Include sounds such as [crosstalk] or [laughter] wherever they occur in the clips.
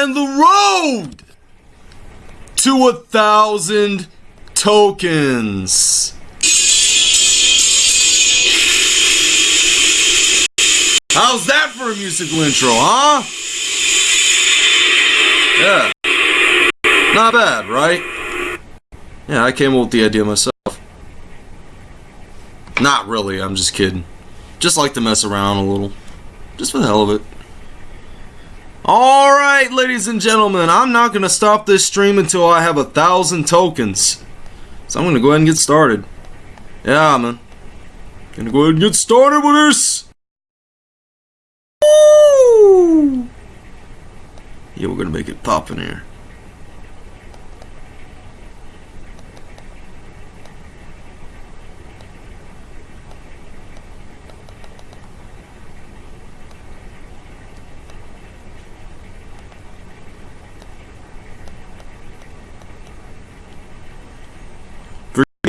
and the road to a thousand tokens. How's that for a musical intro, huh? Yeah. Not bad, right? Yeah, I came up with the idea myself. Not really, I'm just kidding. Just like to mess around a little. Just for the hell of it. Alright, ladies and gentlemen, I'm not going to stop this stream until I have a thousand tokens. So I'm going to go ahead and get started. Yeah, man. Gonna go ahead and get started with this. Woo! Yeah, we're gonna make it pop in here.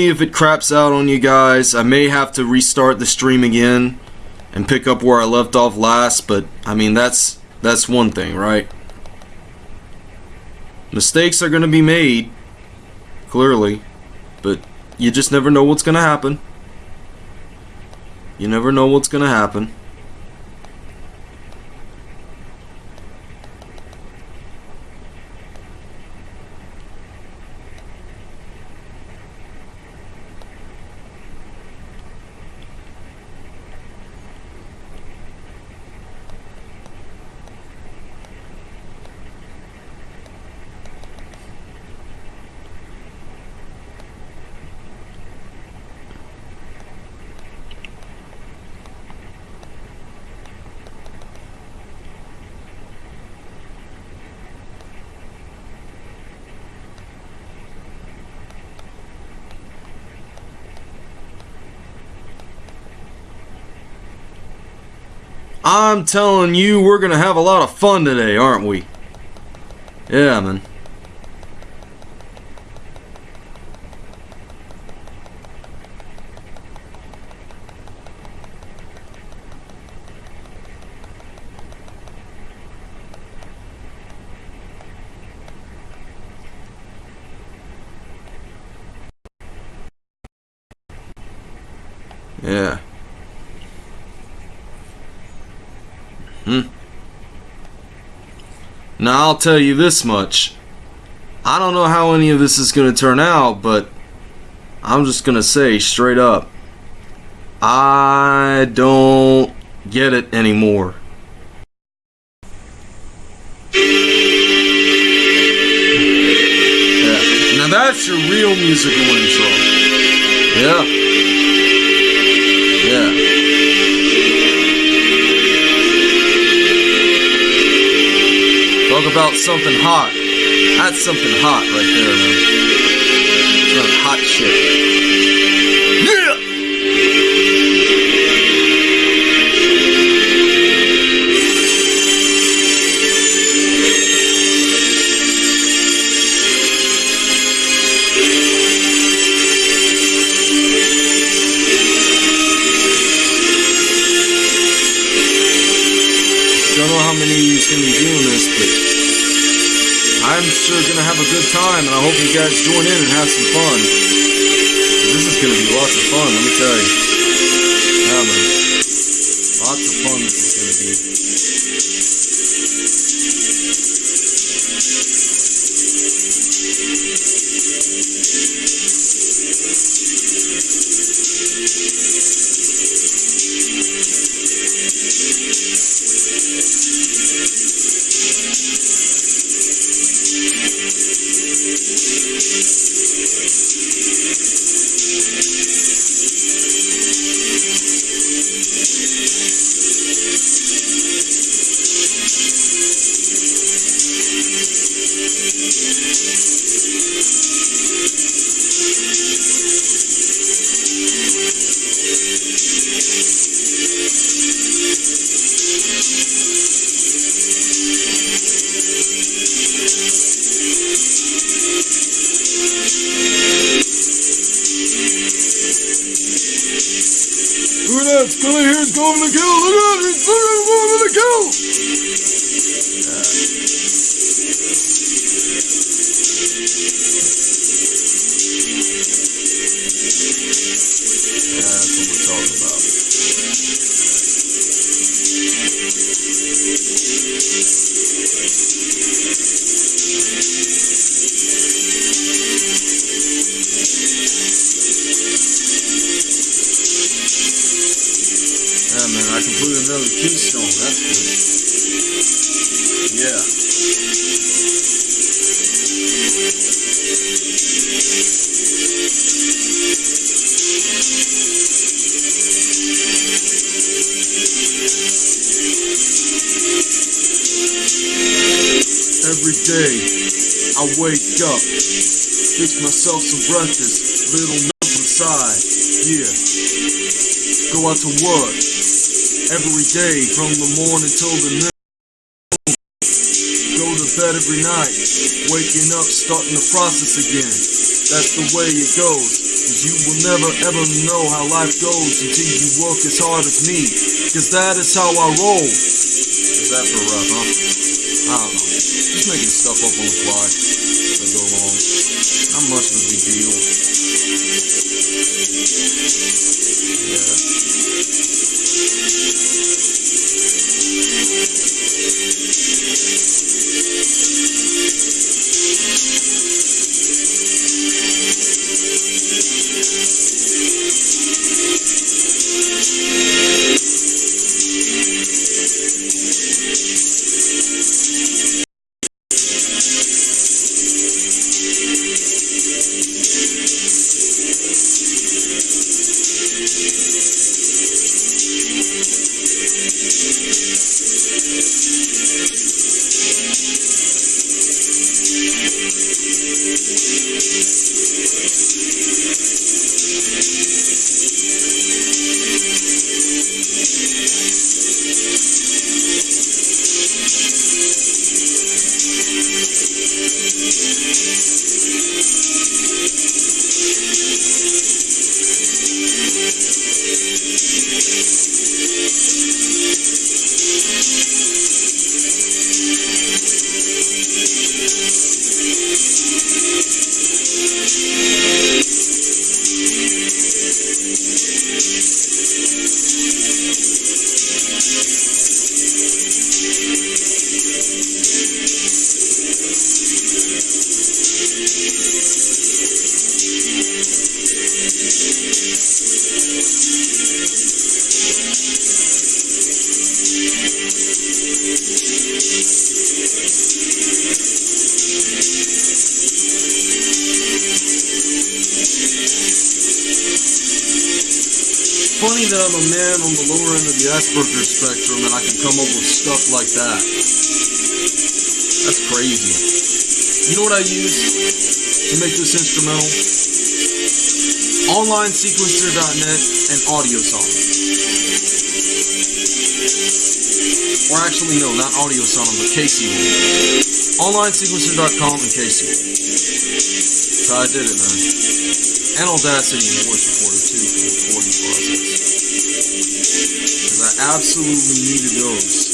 If it craps out on you guys. I may have to restart the stream again and pick up where I left off last, but I mean that's that's one thing, right? Mistakes are going to be made, clearly, but you just never know what's going to happen. You never know what's going to happen. I'm telling you, we're going to have a lot of fun today, aren't we? Yeah, man. Yeah. Hmm. Now, I'll tell you this much. I don't know how any of this is going to turn out, but I'm just going to say straight up. I don't get it anymore. Now that's your real musical intro. Yeah. Yeah. Talk about something hot. That's something hot right there, man. Some hot shit. Yeah! Don't know how many of you is going to be doing this, but I'm sure to have a good time, and I hope you guys join in and have some fun. This is to be lots of fun, let me tell you. Myself some breakfast, little milk inside. Yeah. Go out to work every day from the morning till the night. Go to bed every night, waking up, starting the process again. That's the way it goes. Cause you will never ever know how life goes until you work as hard as me. Cause that is how I roll. Is that for rap, huh? I don't know. Just making stuff up on the fly Not much of a deal. Yeah. What I use to make this instrumental? OnlineSequencer.net and AudioSonic. Or actually, no, not AudioSonic, but Casey OnlineSequencer.com and Casey So I did it, man. And Audacity and voice recorder too for the recording process. Because I absolutely needed those.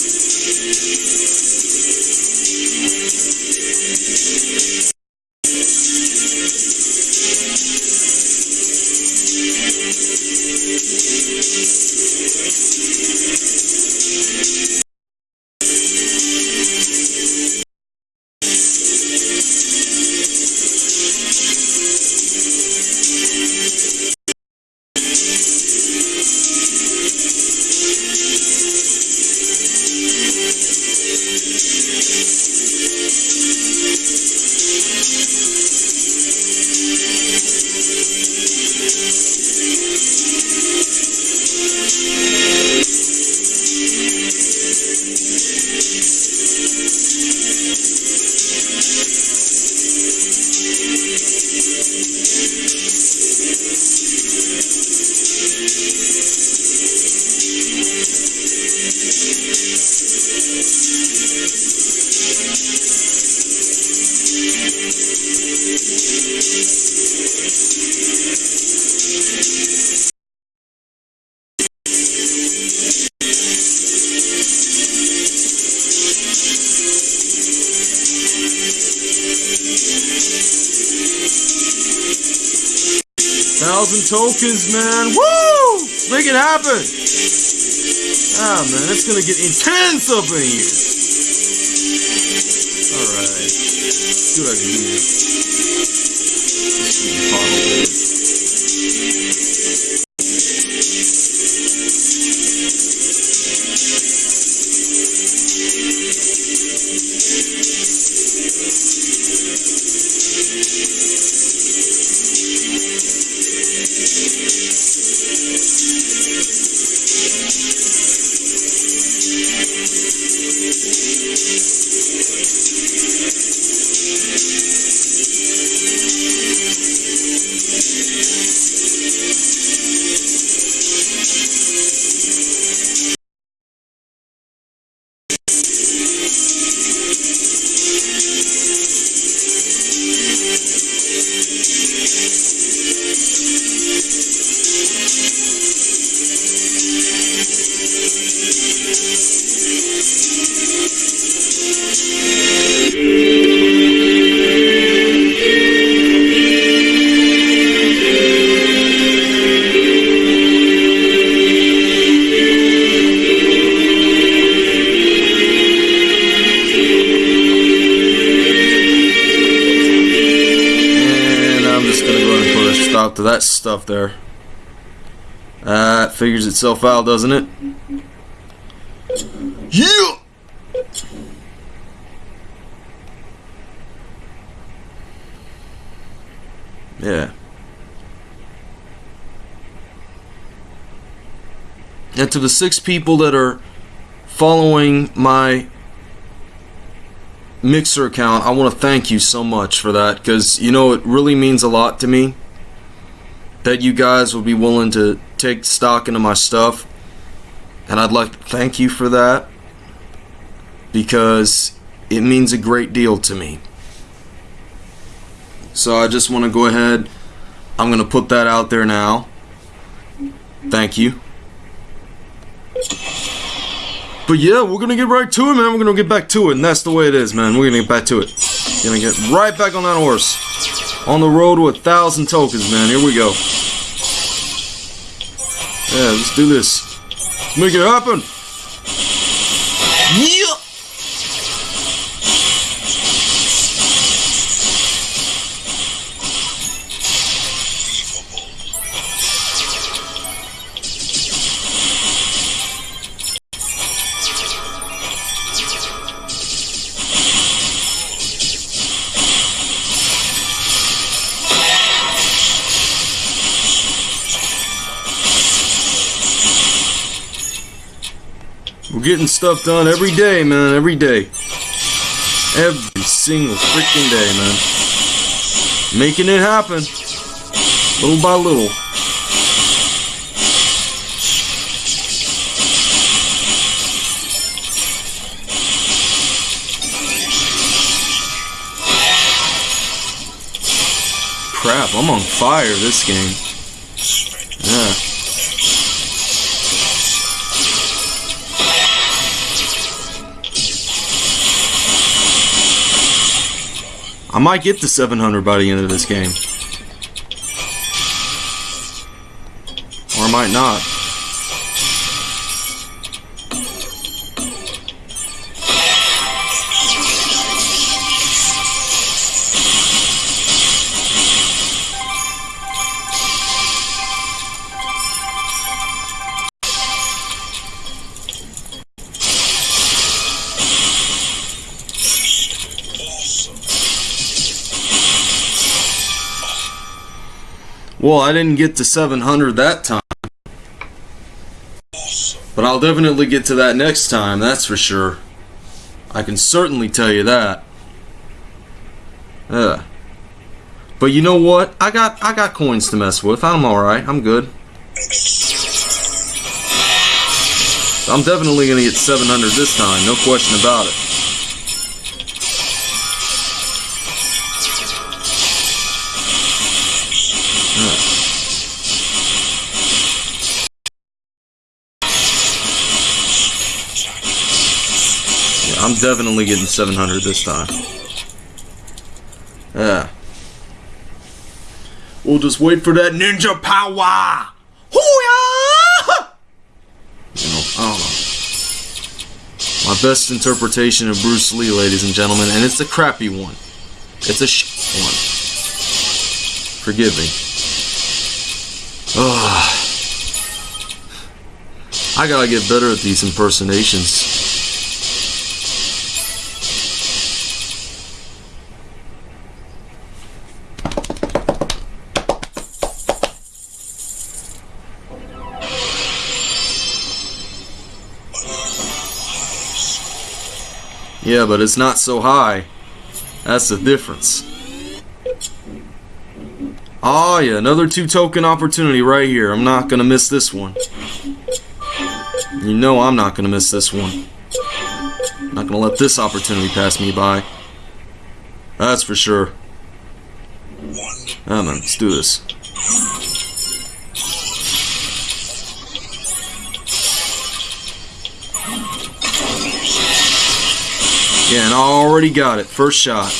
Tokens, man. Woo! Make it happen. Ah, man, it's gonna get intense up in here. Alright. I. Let's see the figures itself out, doesn't it? Yeah! Yeah. And to the six people that are following my Mixer account, I want to thank you so much for that because, you know, it really means a lot to me that you guys will be willing to take stock into my stuff. And I'd like to thank you for that because it means a great deal to me. So I just want to go ahead. I'm going to put that out there now. Thank you. But yeah, we're going to get right to it, man. We're going to get back to it. And that's the way it is, man. We're going to get back to it. Going to get right back on that horse. On the road with a thousand tokens, man. Here we go. Yeah, let's do this. Let's make it happen. Getting stuff done every day, man. Every day. Every single freaking day, man. Making it happen. Little by little. Crap, I'm on fire this game. Yeah. I might get to 700 by the end of this game. Or I might not. Well, I didn't get to 700 that time. But I'll definitely get to that next time, that's for sure. I can certainly tell you that. Yeah. But you know what? I got I got coins to mess with. I'm alright. I'm good. I'm definitely gonna get 700 this time, no question about it. Definitely getting 700 this time. Yeah. We'll just wait for that ninja power! Hoo-yah! You know, I don't know. My best interpretation of Bruce Lee, ladies and gentlemen, and it's a crappy one. It's a sh one. Forgive me. Ugh. I gotta get better at these impersonations. Yeah, but it's not so high. That's the difference. Oh yeah, another two token opportunity right here. I'm not gonna miss this one. You know I'm not gonna miss this one. I'm not gonna let this opportunity pass me by. That's for sure. Ah man, let's do this. I already got it. First shot. As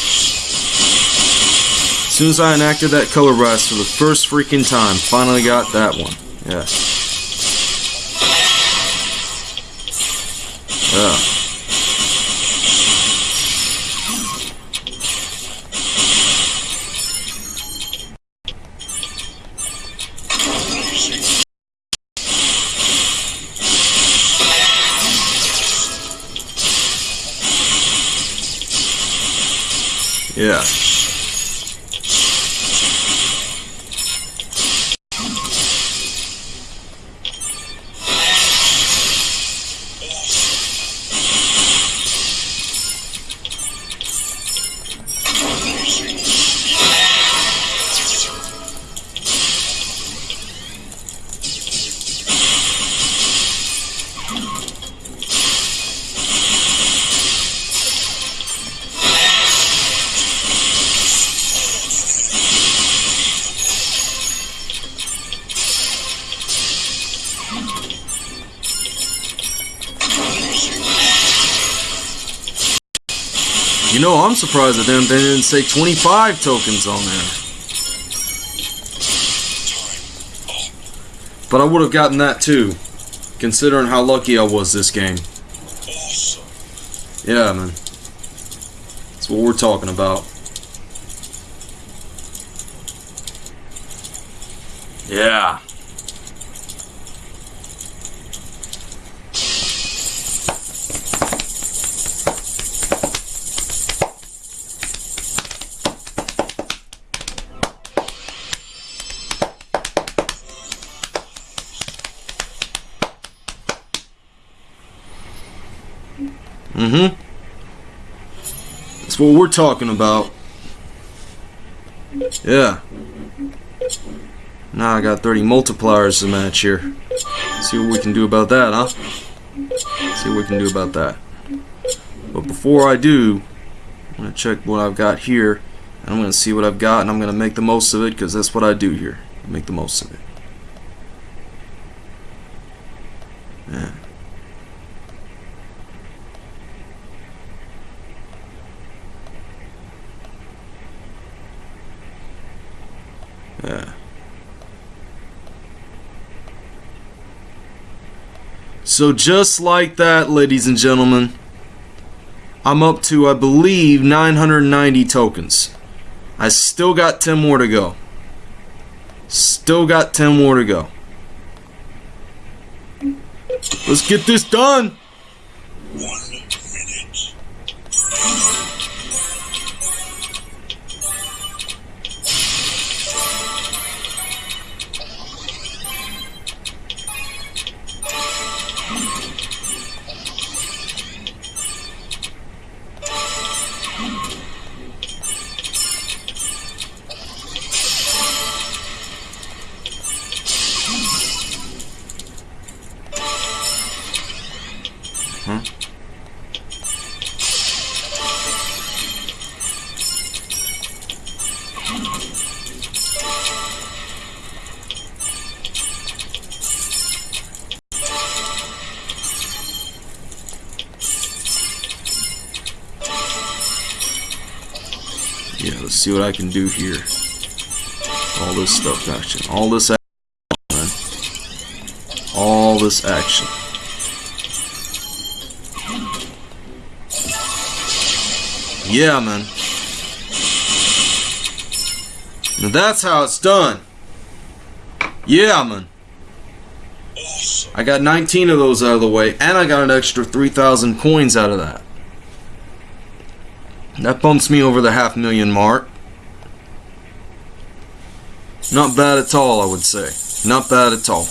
soon as I enacted that color blast for the first freaking time, finally got that one. Yeah. Yeah. Surprised that they didn't say 25 tokens on there. But I would have gotten that too, considering how lucky I was this game. Yeah, man. That's what we're talking about. Yeah. That's what we're talking about. Yeah. Now I got 30 multipliers to match here. See what we can do about that, huh? See what we can do about that. But before I do, I'm going to check what I've got here. And I'm going to see what I've got and I'm going to make the most of it because that's what I do here. Make the most of it. So just like that, ladies and gentlemen, I'm up to, I believe, 990 tokens. I still got 10 more to go. Still got 10 more to go. Let's get this done. See what I can do here. All this stuff action. All this action, man. All this action. Yeah, man. Now that's how it's done. Yeah, man. I got 19 of those out of the way, and I got an extra 3,000 coins out of that. That bumps me over the half million mark. Not bad at all, I would say. Not bad at all.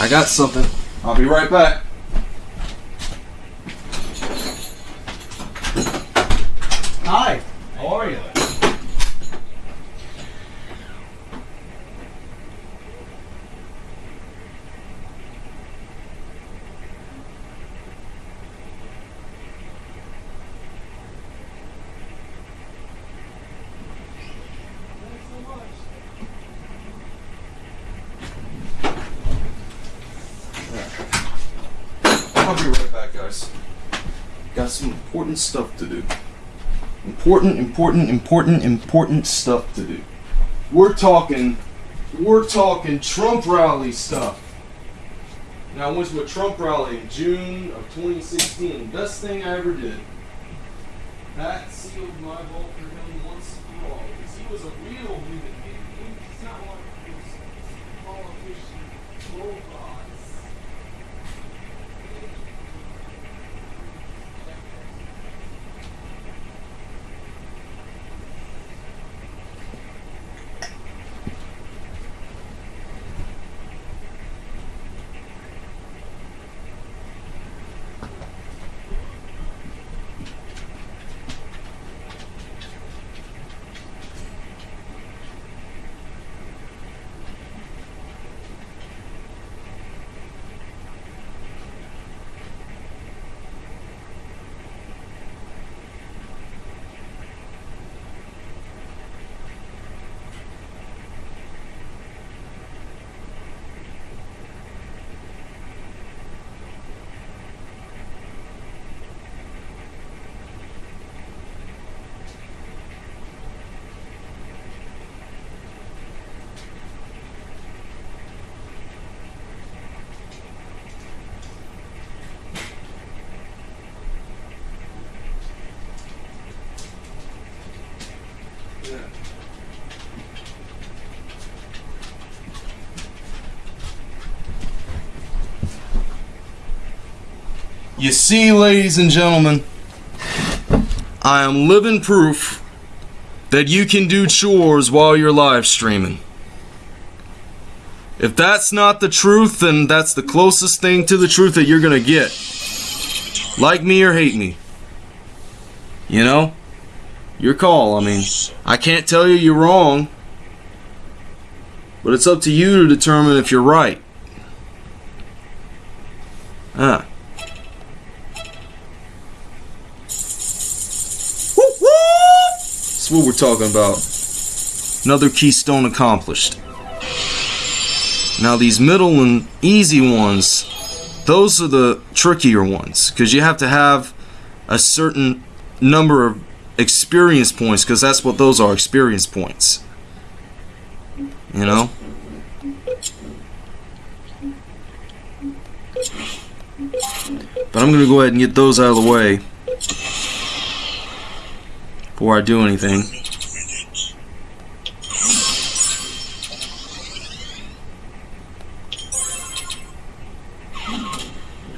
I got something. I'll be right back. Hi. How are you? I'll be right back, guys. Got some important stuff to do. Important, important, important, stuff to do. We're talking, we're talking Trump rally stuff. Now, I went to a Trump rally in June of 2016. Best thing I ever did. That sealed my vote You see, ladies and gentlemen, I am living proof that you can do chores while you're live streaming. If that's not the truth, then that's the closest thing to the truth that you're gonna get. Like me or hate me. You know? Your call. I mean, I can't tell you you're wrong, but it's up to you to determine if you're right. Ah. What we're talking about. Another keystone accomplished. Now, these middle and easy ones, those are the trickier ones because you have to have a certain number of experience points because that's what those are experience points. You know? But I'm going to go ahead and get those out of the way before I do anything.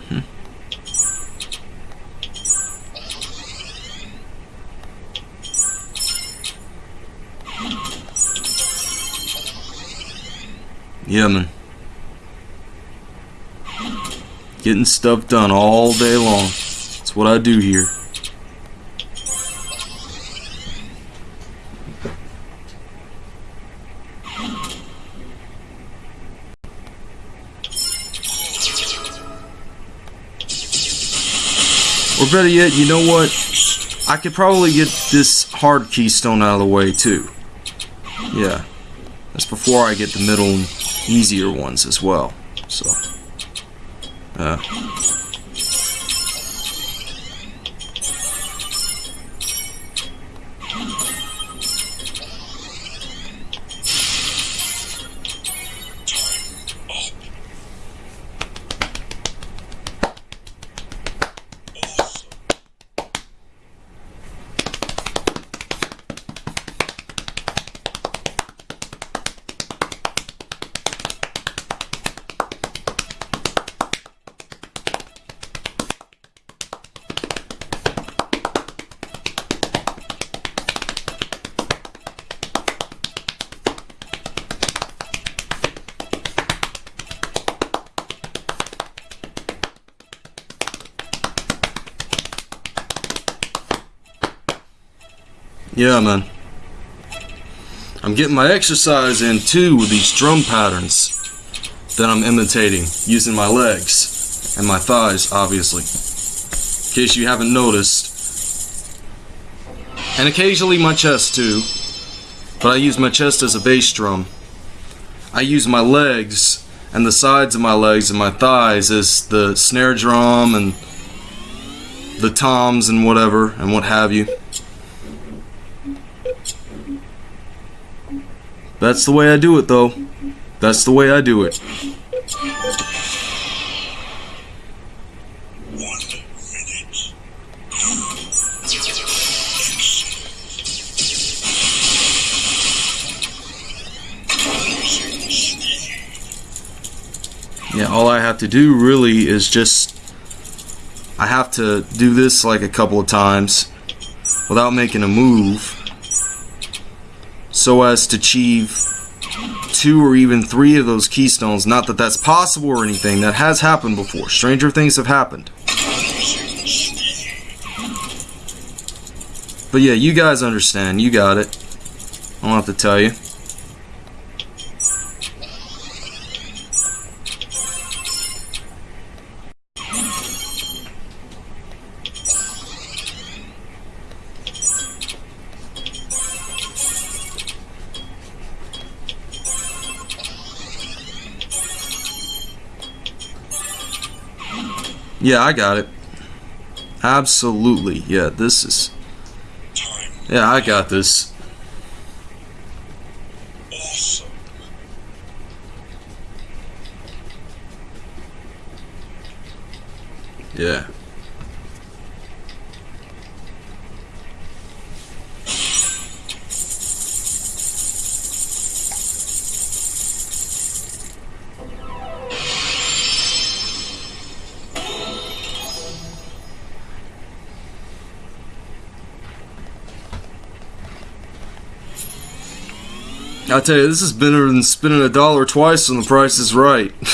Hmm. Yeah, man. Getting stuff done all day long. That's what I do here. Better yet, you know what? I could probably get this hard keystone out of the way too. Yeah. That's before I get the middle easier ones as well. So. Uh. Yeah, man. I'm getting my exercise in too with these drum patterns that I'm imitating using my legs and my thighs, obviously. In case you haven't noticed. And occasionally my chest too. But I use my chest as a bass drum. I use my legs and the sides of my legs and my thighs as the snare drum and the toms and whatever and what have you. That's the way I do it, though. That's the way I do it. Yeah, all I have to do really is just. I have to do this like a couple of times without making a move so as to achieve two or even three of those keystones. Not that that's possible or anything, that has happened before. Stranger things have happened. But yeah, you guys understand. You got it. I don't have to tell you. Yeah, I got it. Absolutely. Yeah, this is. Yeah, I got this. Awesome. Yeah. I tell you, this is better than spending a dollar twice on the price is right. [laughs]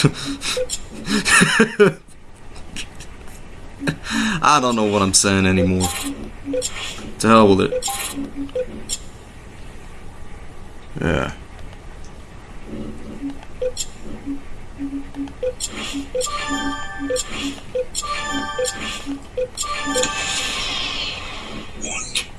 I don't know what I'm saying anymore. To hell with it. Yeah. One minute.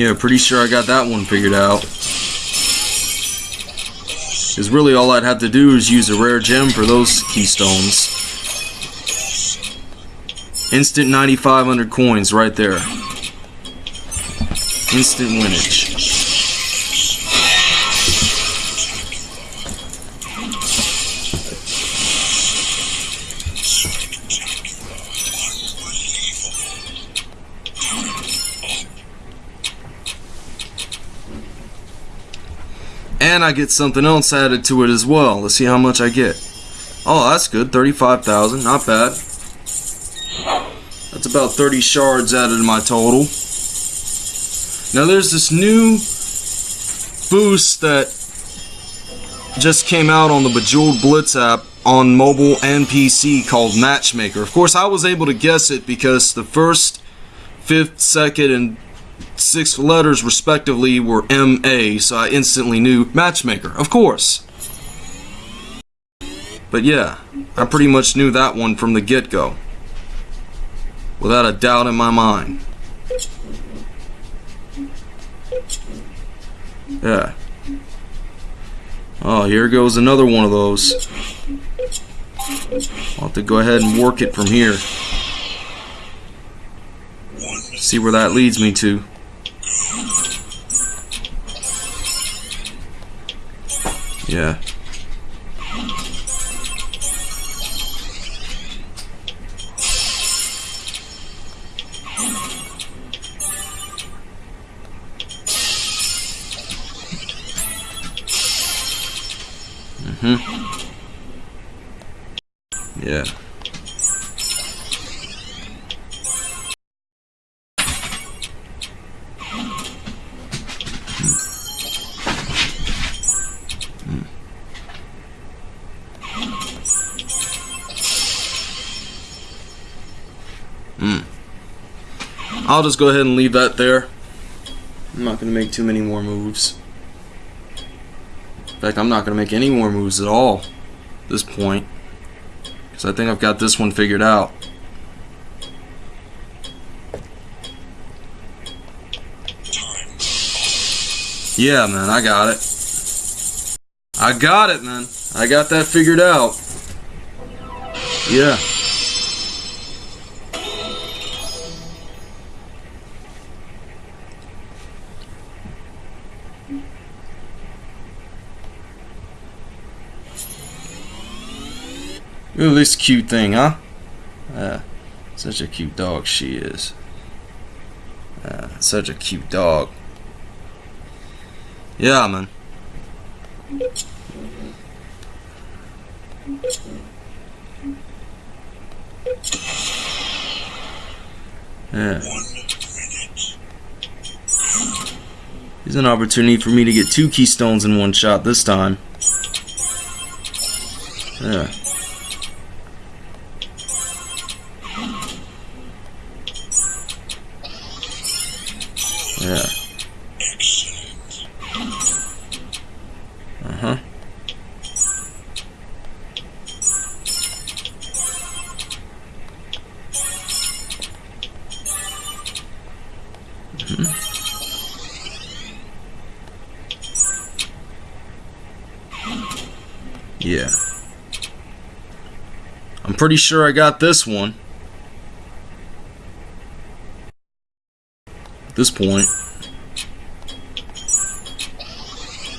Yeah, pretty sure I got that one figured out. Because really all I'd have to do is use a rare gem for those keystones. Instant 9,500 coins right there. Instant winnage. And I get something else added to it as well. Let's see how much I get. Oh, that's good. 35,000. Not bad. That's about 30 shards added to my total. Now there's this new boost that just came out on the Bejeweled Blitz app on mobile and PC called Matchmaker. Of course, I was able to guess it because the first, fifth, second, and sixth letters respectively were MA, so I instantly knew Matchmaker, of course. But yeah, I pretty much knew that one from the get go. Without a doubt in my mind. Yeah. Oh, here goes another one of those. I'll have to go ahead and work it from here. See where that leads me to. Yeah. Mm-hmm. Yeah. I'll just go ahead and leave that there. I'm not going to make too many more moves. In fact, I'm not going to make any more moves at all at this point. Because I think I've got this one figured out. Yeah, man, I got it. I got it, man. I got that figured out. Yeah. At this cute thing, huh? Uh, such a cute dog she is. Uh, such a cute dog. Yeah, man. Yeah. Here's an opportunity for me to get two keystones in one shot this time. Yeah. Pretty sure I got this one. At this point.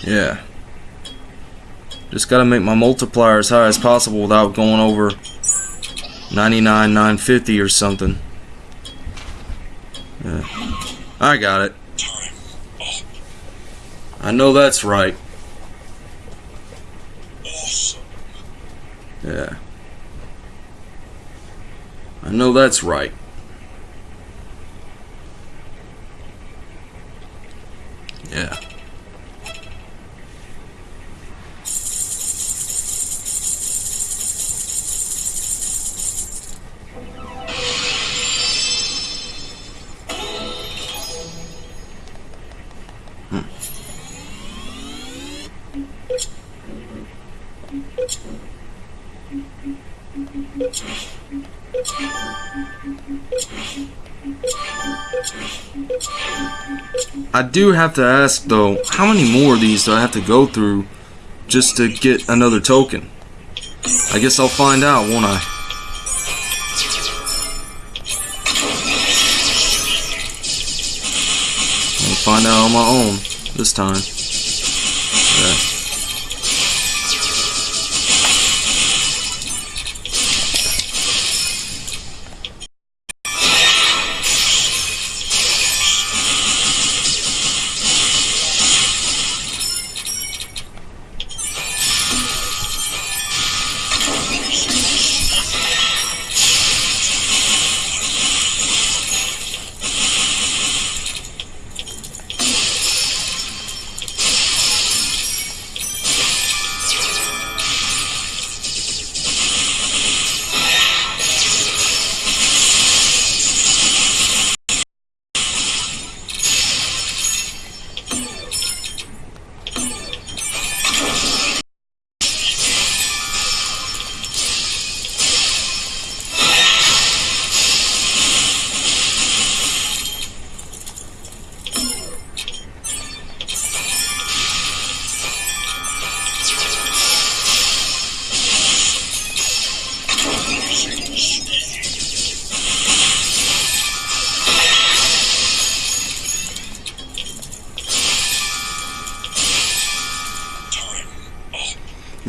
Yeah. Just gotta make my multiplier as high as possible without going over 99, 950 or something. Yeah. I got it. I know that's right. Awesome. Yeah. I know that's right. Do have to ask though, how many more of these do I have to go through just to get another token? I guess I'll find out, won't I? I'll find out on my own this time.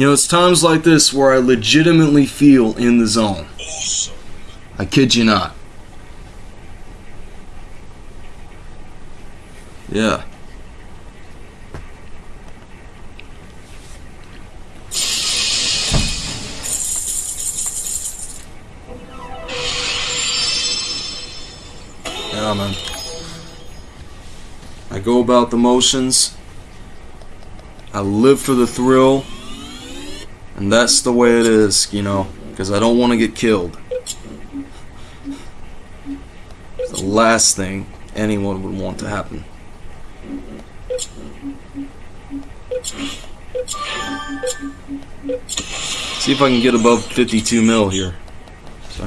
You know, it's times like this where I legitimately feel in the zone. Awesome. I kid you not. Yeah. Yeah, man. I go about the motions. I live for the thrill. And that's the way it is, you know, because I don't want to get killed. It's the last thing anyone would want to happen. See if I can get above 52 mil here. So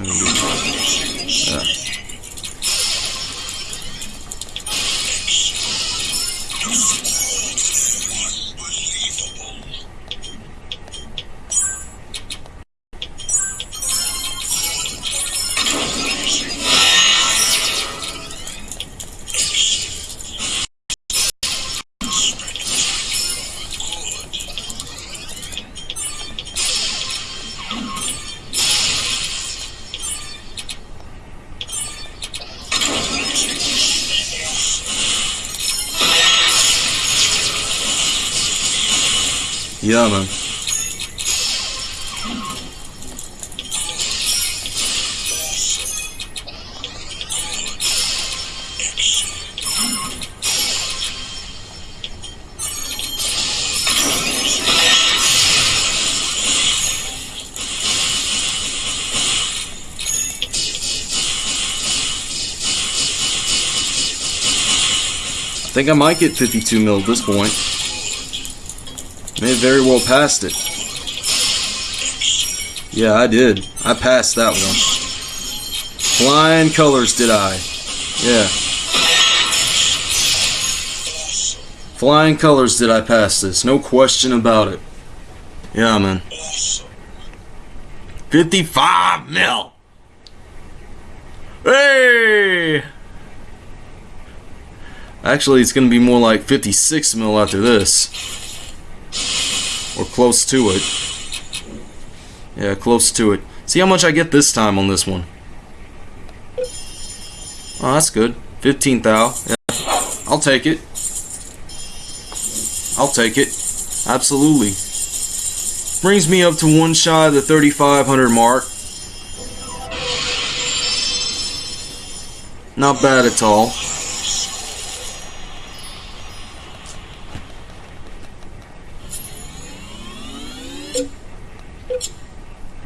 think I might get 52 mil at this point. May have very well passed it. Yeah, I did. I passed that one. Flying colors, did I? Yeah. Flying colors, did I pass this? No question about it. Yeah, man. 55 mil. Actually, it's going to be more like 56 mil after this. Or close to it. Yeah, close to it. See how much I get this time on this one. Oh, that's good. 15 thou. Yeah. I'll take it. I'll take it. Absolutely. Brings me up to one shy of the 3,500 mark. Not bad at all.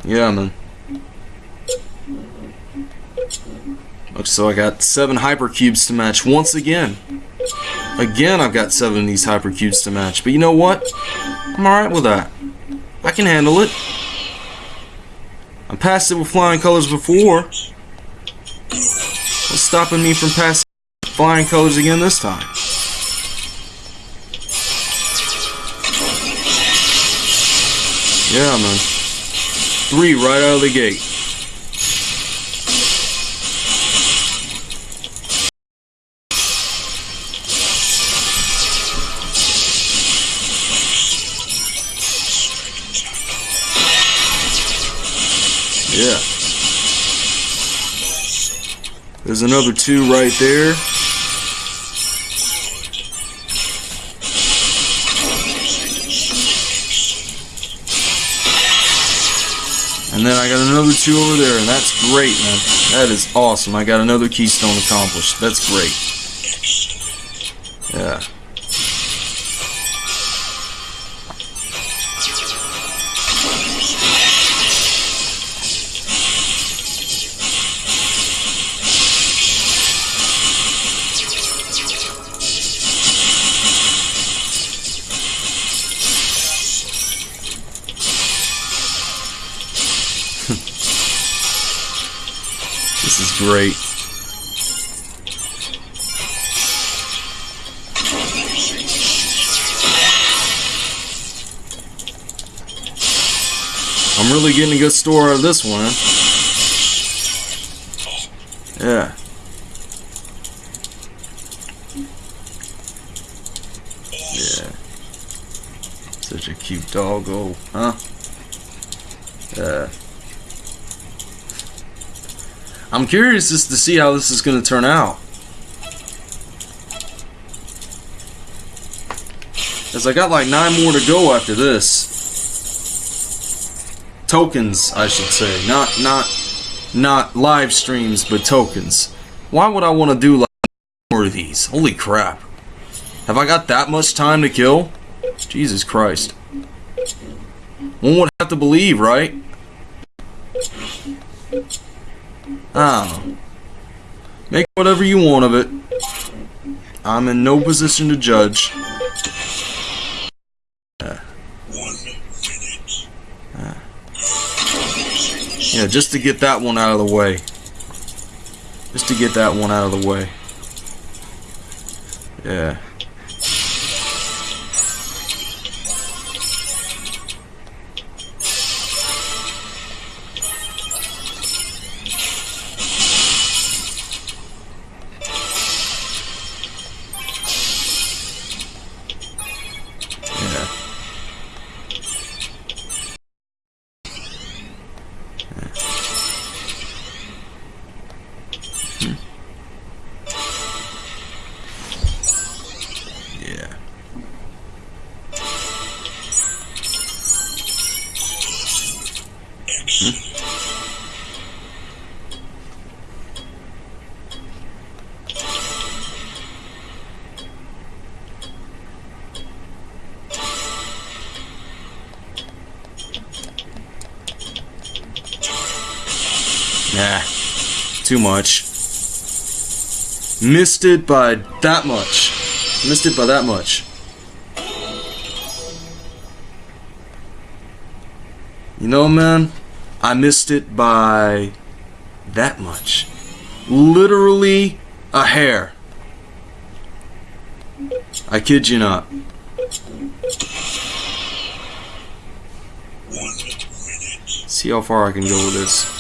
Yeah, man. Okay, so I got seven hypercubes to match once again. Again, I've got seven of these hypercubes to match. But you know what? I'm alright with that. I can handle it. I passed it with flying colors before. What's stopping me from passing flying colors again this time? Yeah, man. Three right out of the gate. Yeah. There's another two right there. And then I got another two over there, and that's great, man. That is awesome. I got another keystone accomplished. That's great. Yeah. Great. I'm really getting a good store out of this one. Yeah. Yeah. Such a cute doggo, huh? I'm curious just to see how this is going to turn out. As I got like nine more to go after this. Tokens, I should say, not not not live streams, but tokens. Why would I want to do like more of these? Holy crap! Have I got that much time to kill? Jesus Christ! One would have to believe, right? I. Make whatever you want of it. I'm in no position to judge. Minute. Yeah, just to get that one out of the way. Just to get that one out of the way. Yeah. Missed it by that much. Missed it by that much. You know, man, I missed it by that much. Literally a hair. I kid you not. See how far I can go with this.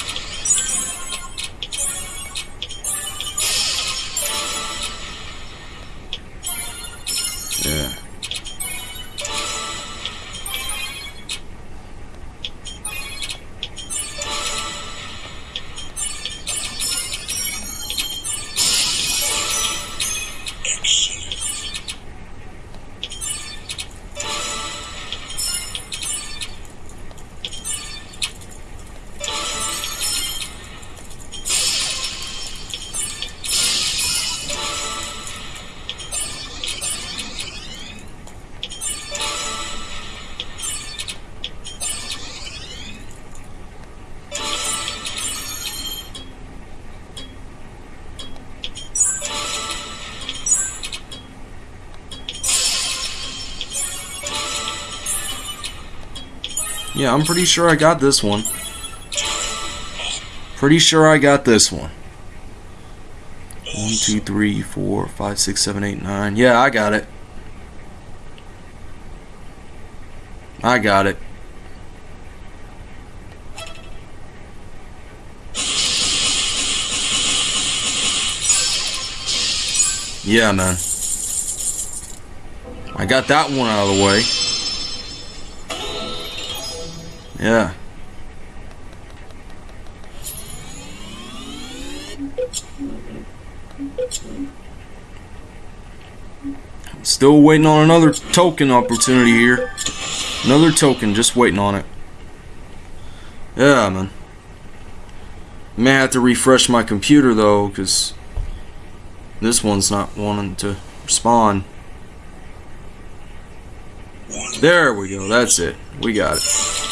I'm pretty sure I got this one. Pretty sure I got this one. One, two, three, four, five, six, seven, eight, nine. Yeah, I got it. I got it. Yeah, man. I got that one out of the way. Yeah. Still waiting on another token opportunity here. Another token, just waiting on it. Yeah, man. May have to refresh my computer though, because this one's not wanting to respond. There we go. That's it. We got it.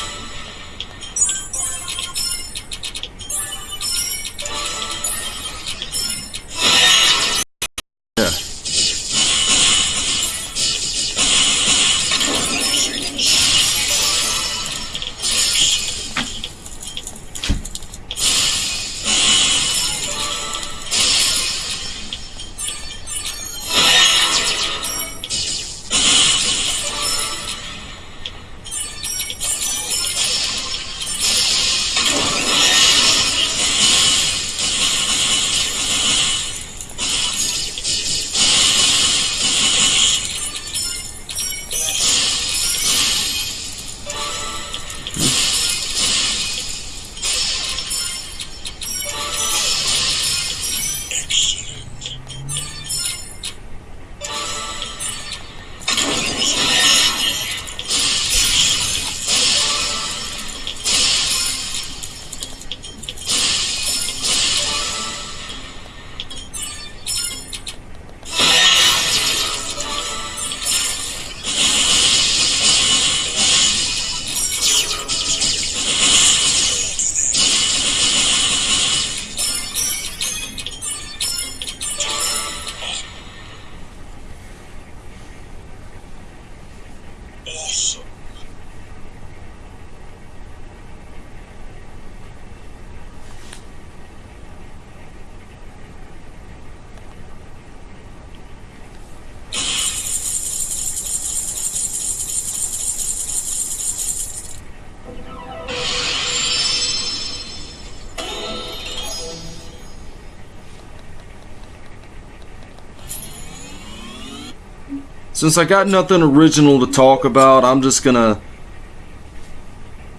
Since I got nothing original to talk about, I'm just gonna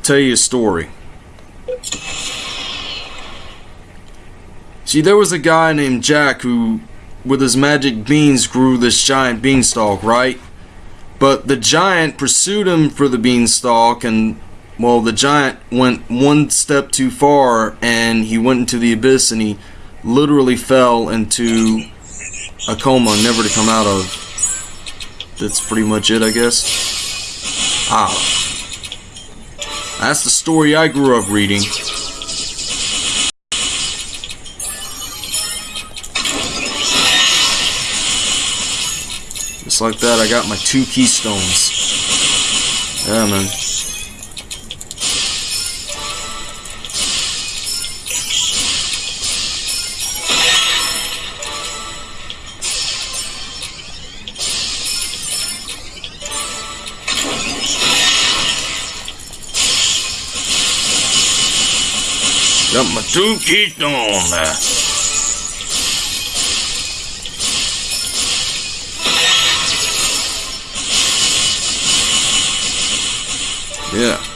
tell you a story. See, there was a guy named Jack who, with his magic beans, grew this giant beanstalk, right? But the giant pursued him for the beanstalk, and, well, the giant went one step too far, and he went into the abyss, and he literally fell into a coma, never to come out of. That's pretty much it, I guess. Ah. That's the story I grew up reading. Just like that, I got my two keystones. Yeah, man. Got my two keystones there. Yeah. Yeah,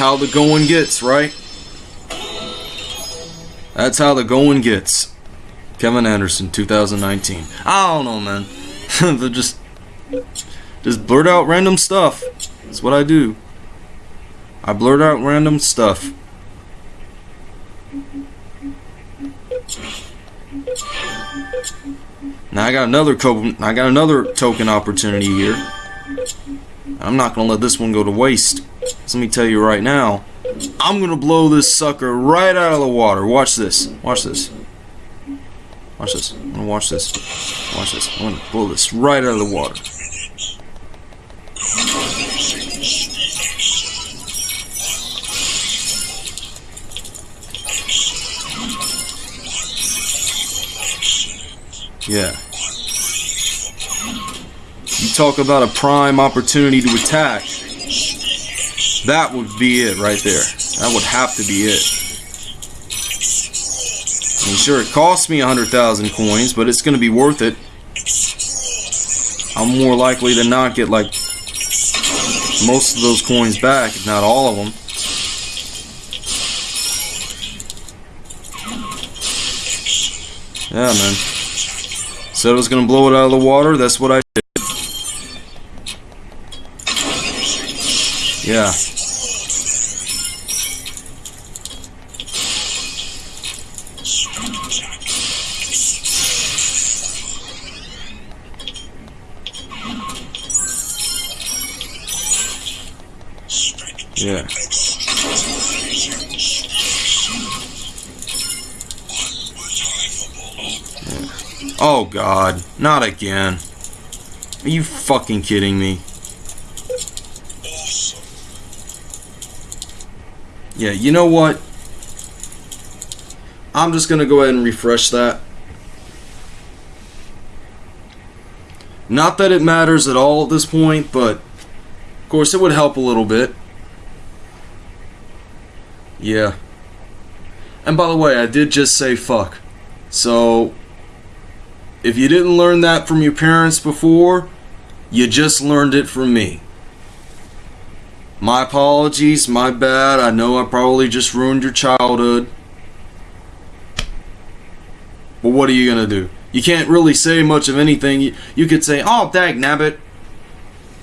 how the going gets, right? That's how the going gets. Kevin Anderson, 2019. I don't know, man. [laughs] They're just, just blurt out random stuff. That's what I do. I blurt out random stuff. Now I got another I got another token opportunity here. I'm not gonna let this one go to waste. So let me tell you right now, I'm gonna blow this sucker right out of the water. Watch this. Watch this. Watch this. I'm gonna watch this. Watch this. I'm gonna blow this right out of the water. Yeah. You talk about a prime opportunity to attack. That would be it right there. That would have to be it. I mean, sure, it cost me 100,000 coins, but it's going to be worth it. I'm more likely to not get, like, most of those coins back, if not all of them. Yeah, man. Said I was gonna blow it out of the water, that's what I Yeah. Oh god, not again. Are you fucking kidding me? Yeah, you know what? I'm just gonna go ahead and refresh that. Not that it matters at all at this point, but of course it would help a little bit. Yeah. And by the way, I did just say fuck. So, if you didn't learn that from your parents before, you just learned it from me. My apologies, my bad. I know I probably just ruined your childhood. But what are you gonna do? You can't really say much of anything. You, you could say, oh, dag nabbit.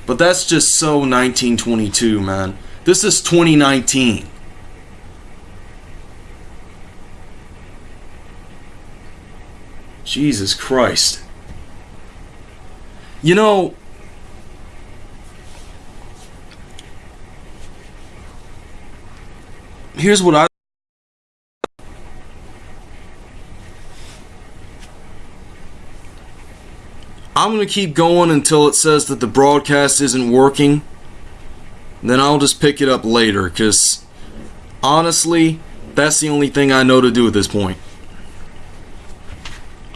But that's just so 1922, man. This is 2019. Jesus Christ. You know, here's what I I'm going to keep going until it says that the broadcast isn't working. Then I'll just pick it up later, because honestly, that's the only thing I know to do at this point.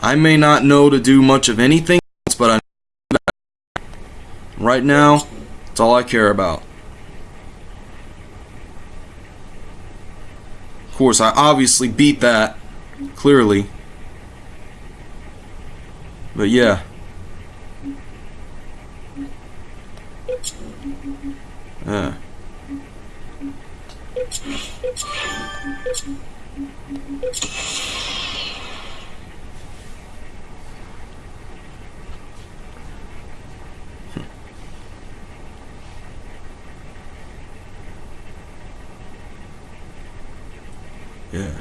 I may not know to do much of anything else, but I know that. Right now, it's all I care about. Of course, I obviously beat that, clearly. But yeah. Yeah. Yeah.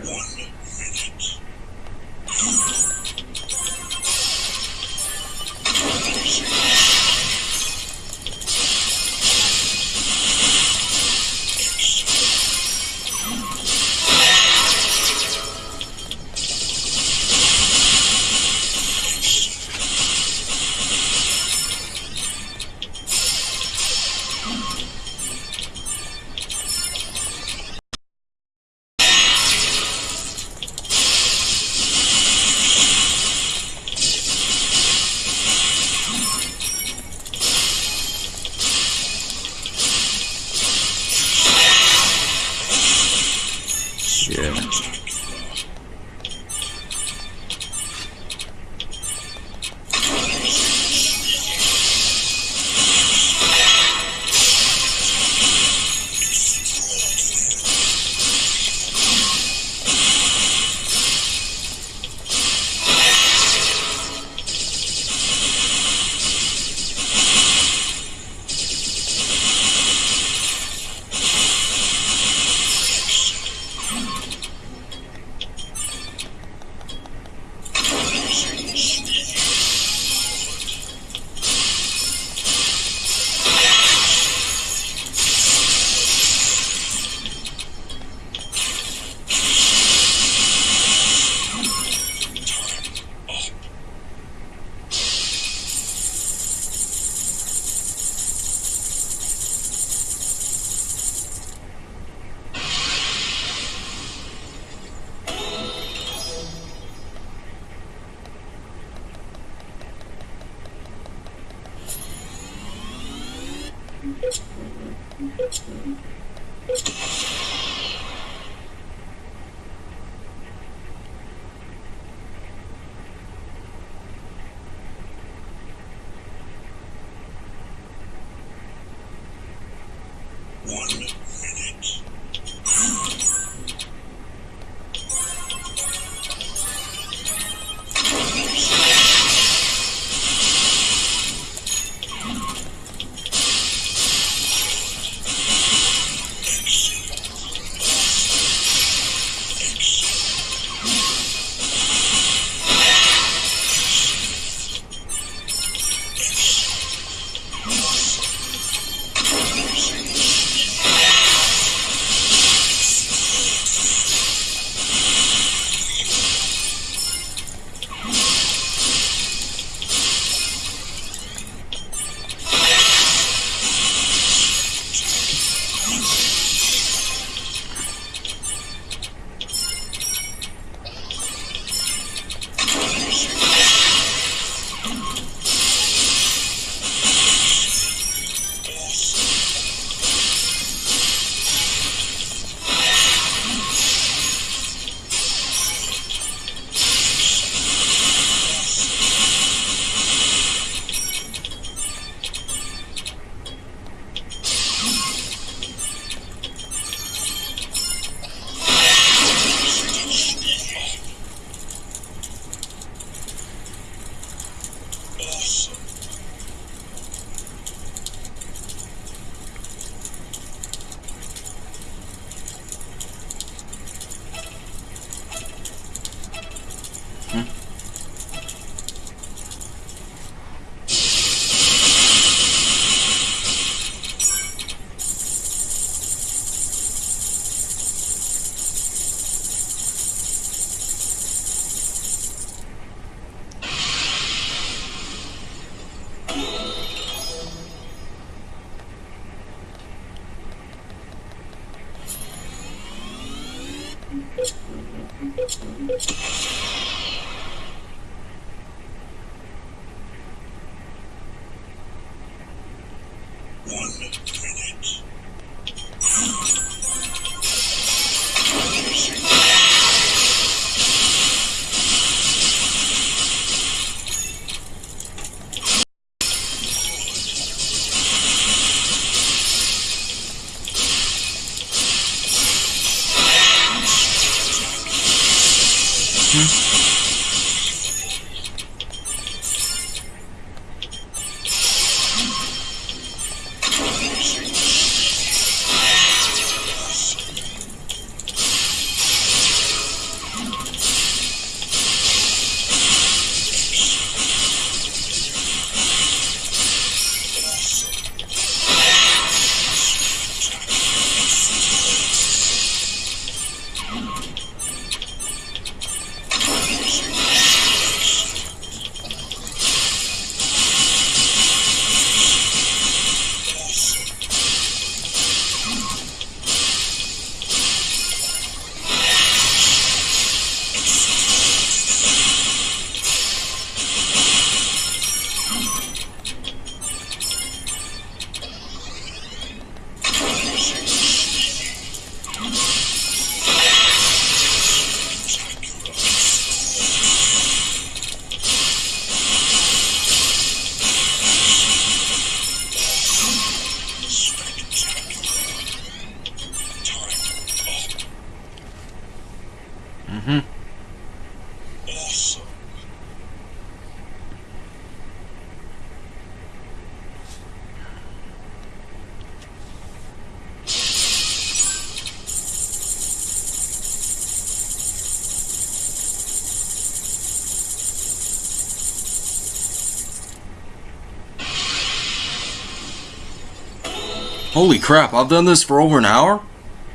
Holy crap, I've done this for over an hour?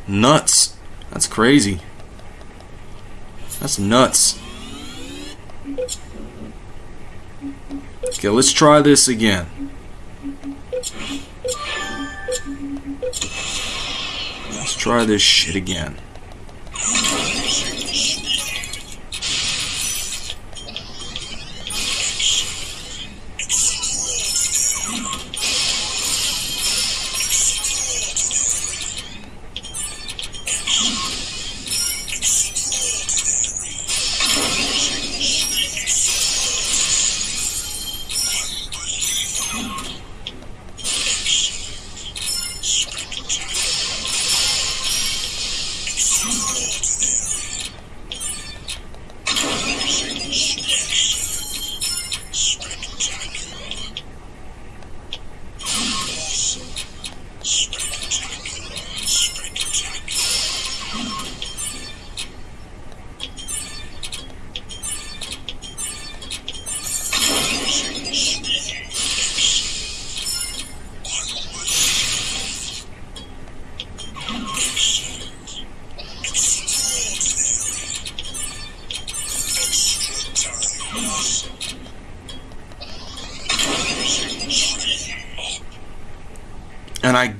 Nuts. That's crazy. That's nuts. Okay, let's try this again. Let's try this shit again.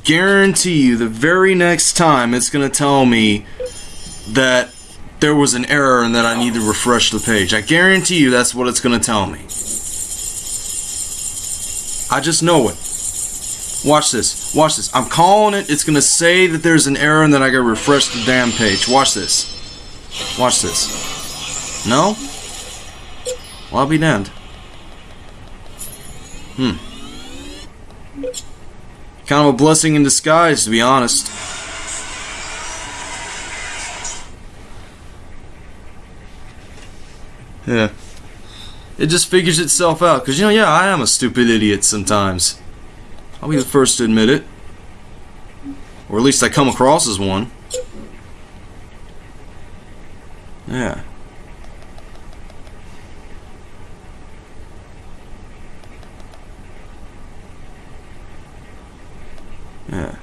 Guarantee you, the very next time it's going to tell me that there was an error and that I need to refresh the page. I guarantee you that's what it's going to tell me. I just know it. Watch this. Watch this. I'm calling it. It's going to say that there's an error and then I got to refresh the damn page. Watch this. Watch this. No? Well, I'll be damned. Kind of a blessing in disguise, to be honest. Yeah. It just figures itself out. Because, you know, yeah, I am a stupid idiot sometimes. I'll be the first to admit it. Or at least I come across as one. Yeah. Yeah.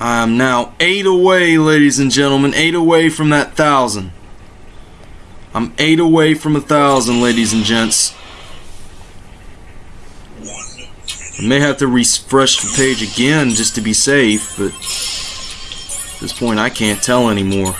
I am now eight away, ladies and gentlemen. Eight away from that thousand. I'm eight away from a thousand, ladies and gents. I may have to refresh the page again just to be safe, but at this point I can't tell anymore.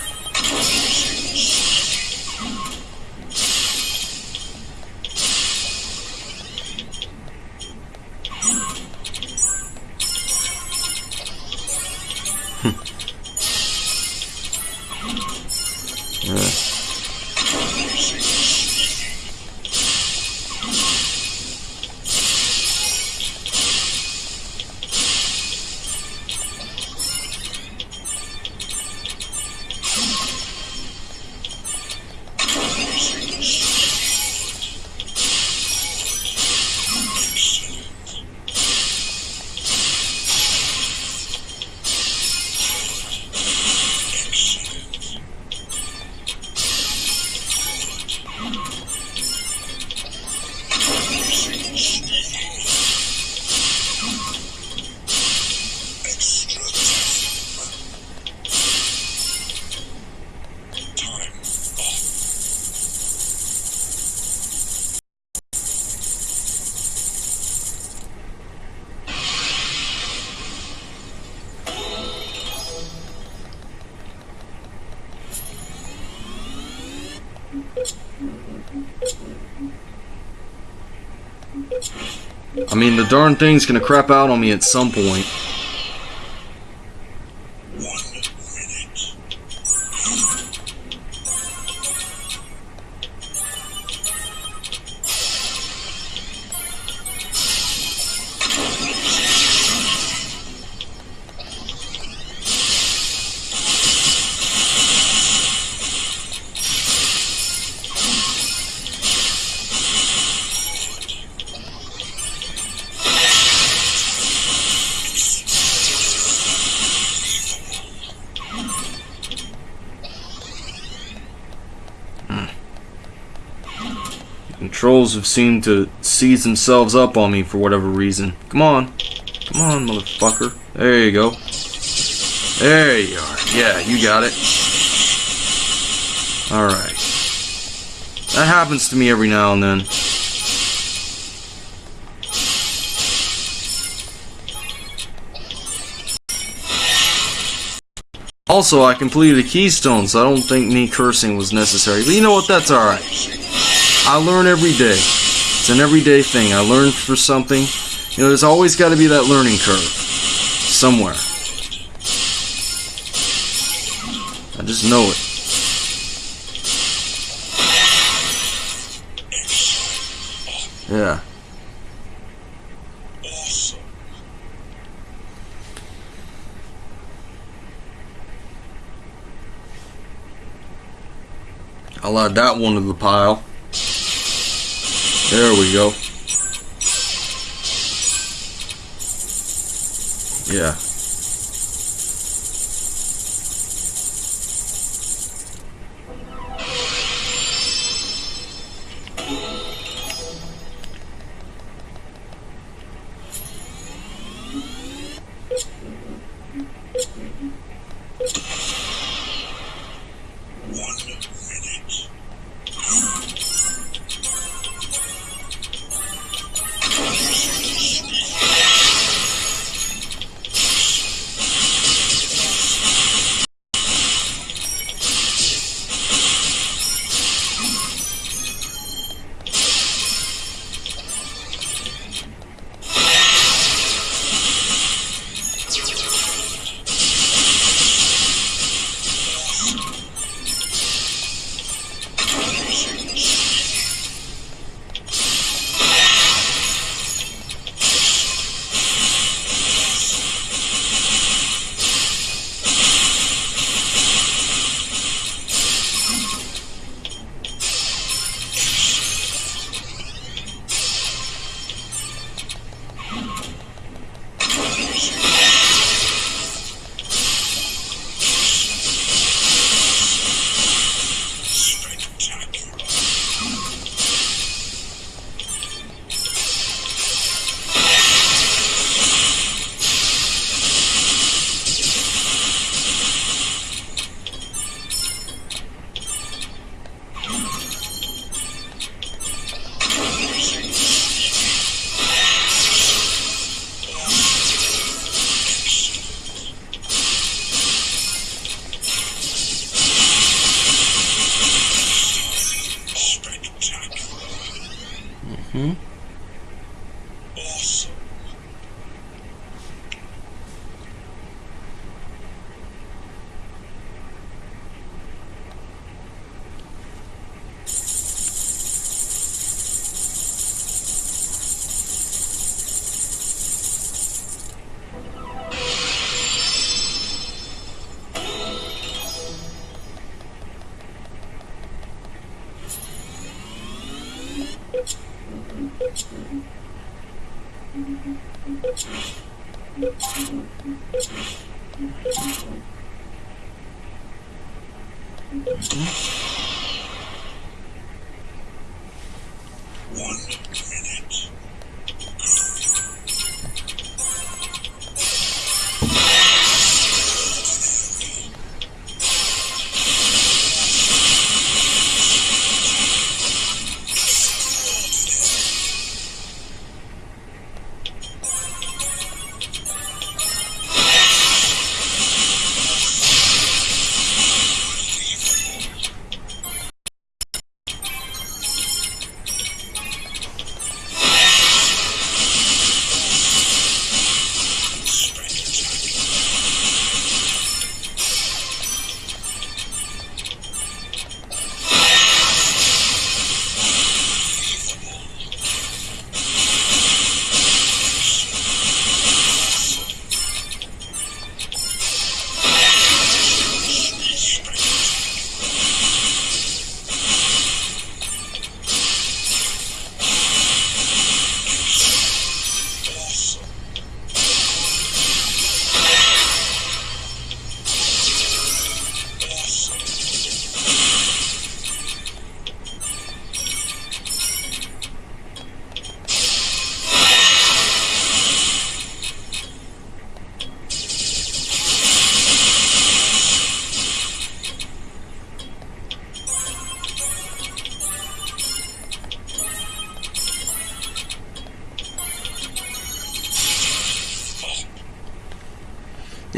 I mean, the darn thing's gonna crap out on me at some point. Seemed to seize themselves up on me for whatever reason. Come on. Come on, motherfucker. There you go. There you are. Yeah, you got it. Alright. That happens to me every now and then. Also, I completed a keystone, so I don't think me cursing was necessary. But you know what? That's alright. I learn every day. It's an everyday thing. I learn for something. You know, there's always got to be that learning curve. Somewhere. I just know it. Yeah. I'll add that one to the pile. There we go. Yeah.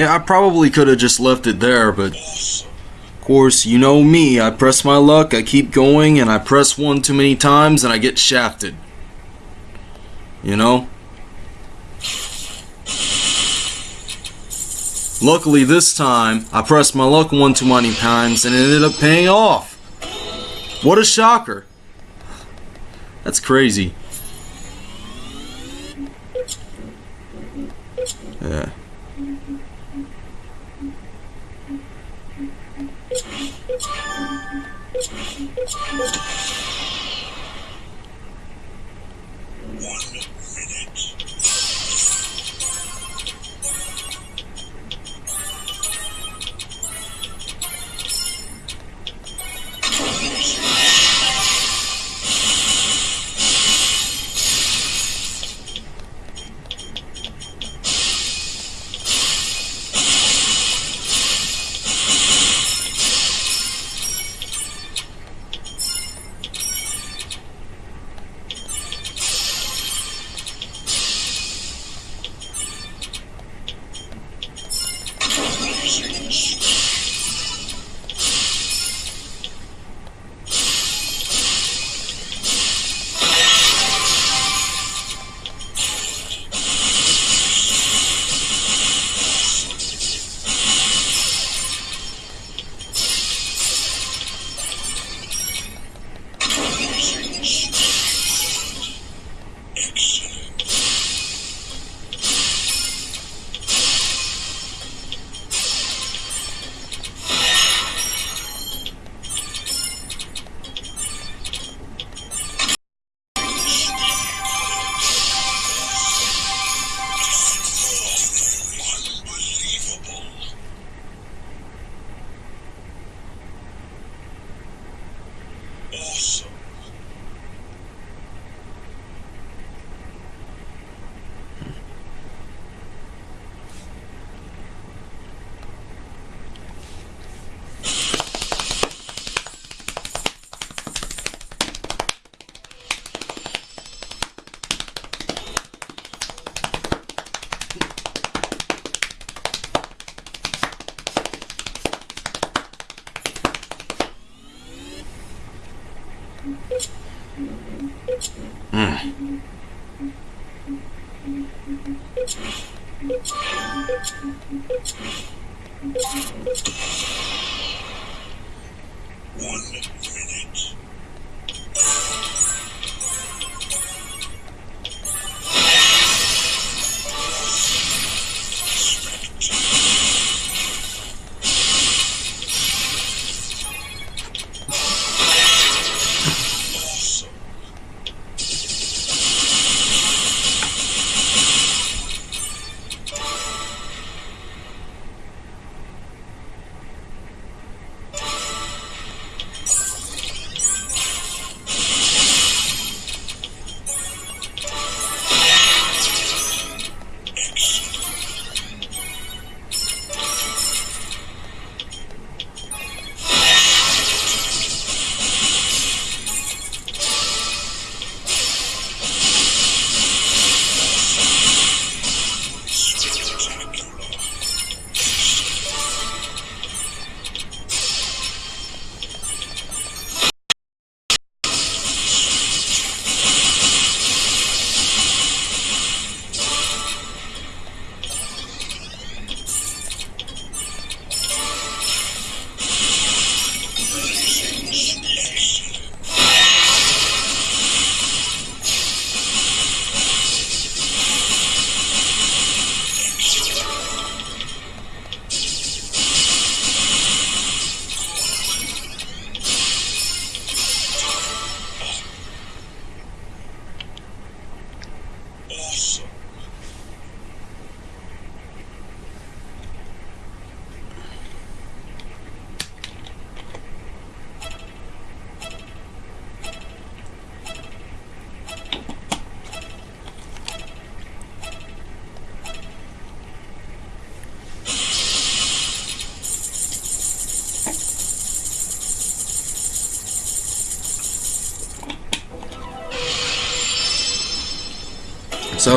Yeah, I probably could have just left it there, but of course, you know me. I press my luck, I keep going, and I press one too many times and I get shafted. You know? Luckily, this time, I pressed my luck one too many times and it ended up paying off. What a shocker. That's crazy.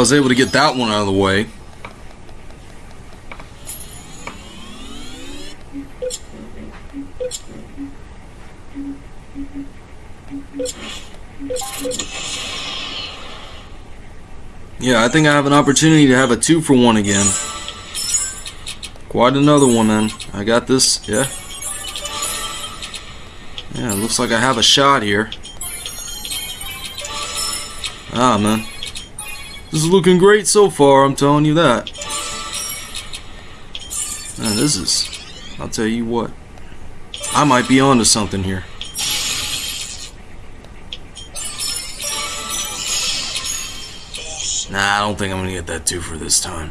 Was able to get that one out of the way. Yeah, I think I have an opportunity to have a two for one again. Quite another one, man. I got this, yeah. Yeah, looks like I have a shot here. Ah, man. This is looking great so far, I'm telling you that. Man, this is... I'll tell you what. I might be onto something here. Nah, I don't think I'm gonna get that two for this time.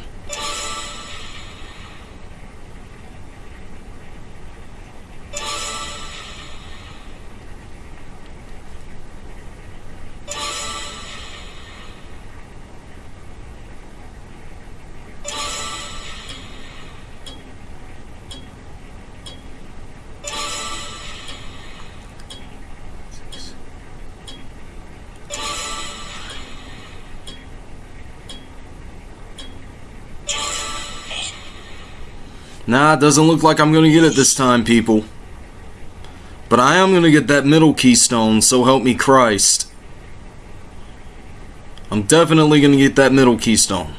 Nah, it doesn't look like I'm gonna get it this time, people. But I am gonna get that middle keystone, so help me Christ. I'm definitely gonna get that middle keystone.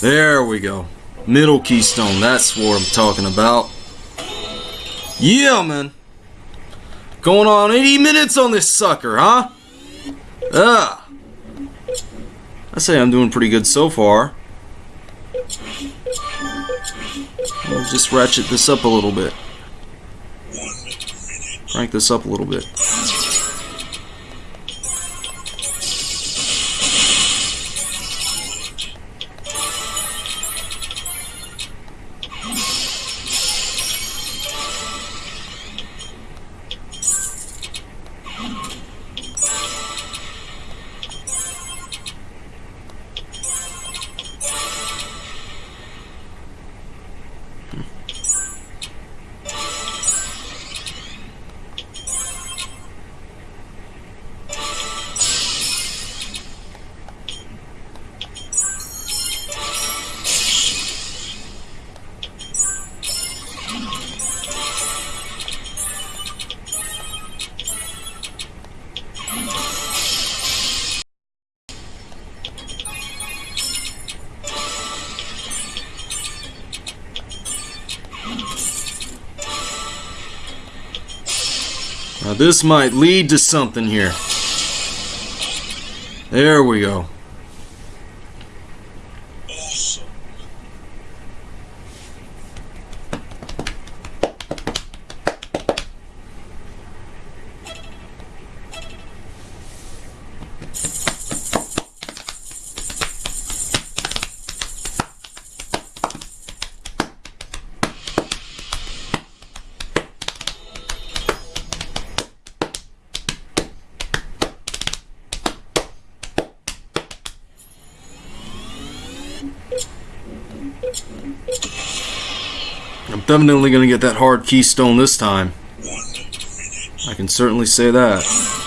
There we go. Middle keystone, that's what I'm talking about. Yeah, man. Going on 80 minutes on this sucker, huh? Ah. I say I'm doing pretty good so far. I'll just ratchet this up a little bit. Crank this up a little bit. This might lead to something here. There we go. Definitely gonna get that hard keystone this time. I can certainly say that.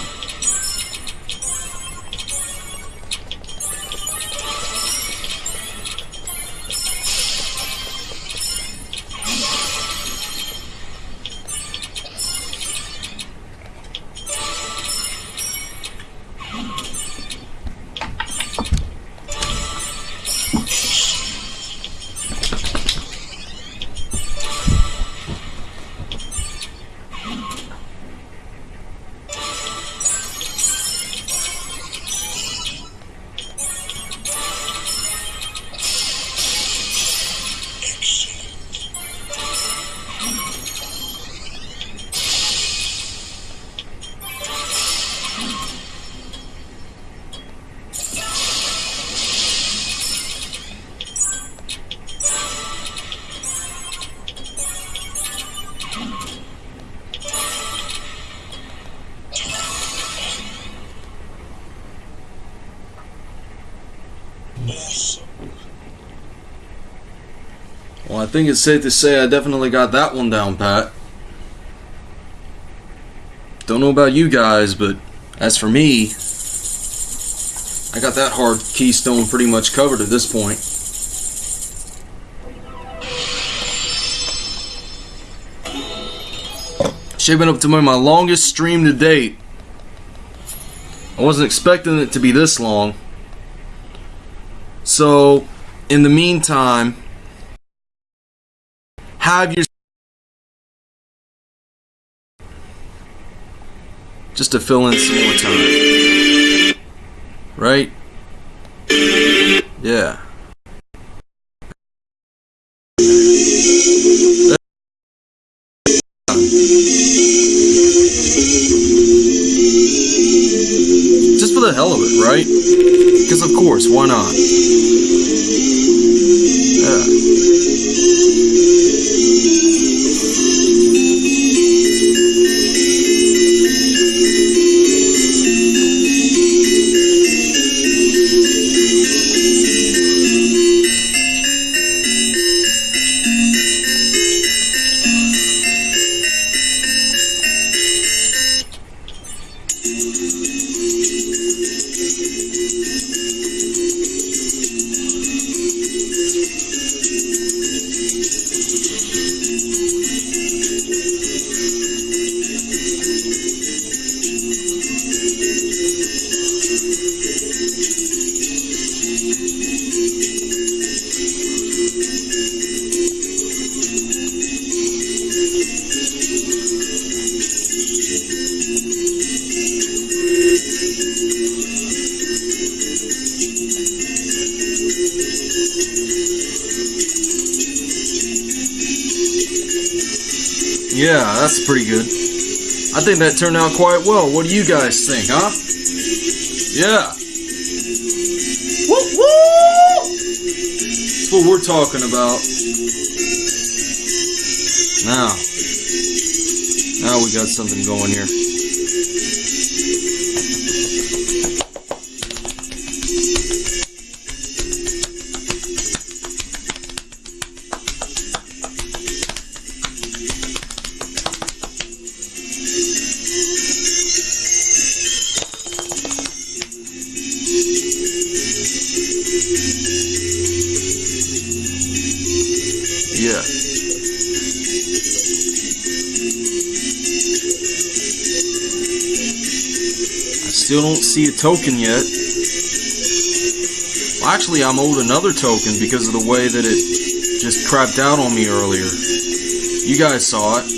Think it's safe to say I definitely got that one down, Pat. Don't know about you guys, but as for me, I got that hard keystone pretty much covered at this point. Shaping up to be my longest stream to date. I wasn't expecting it to be this long. So, in the meantime, just to fill in some more time. Right? That's pretty good. I think that turned out quite well. What do you guys think, huh? Yeah. Woo woo! That's what we're talking about. Now. Now we got something going here. Token yet. Well, actually, I'm owed another token because of the way that it just crapped out on me earlier. You guys saw it.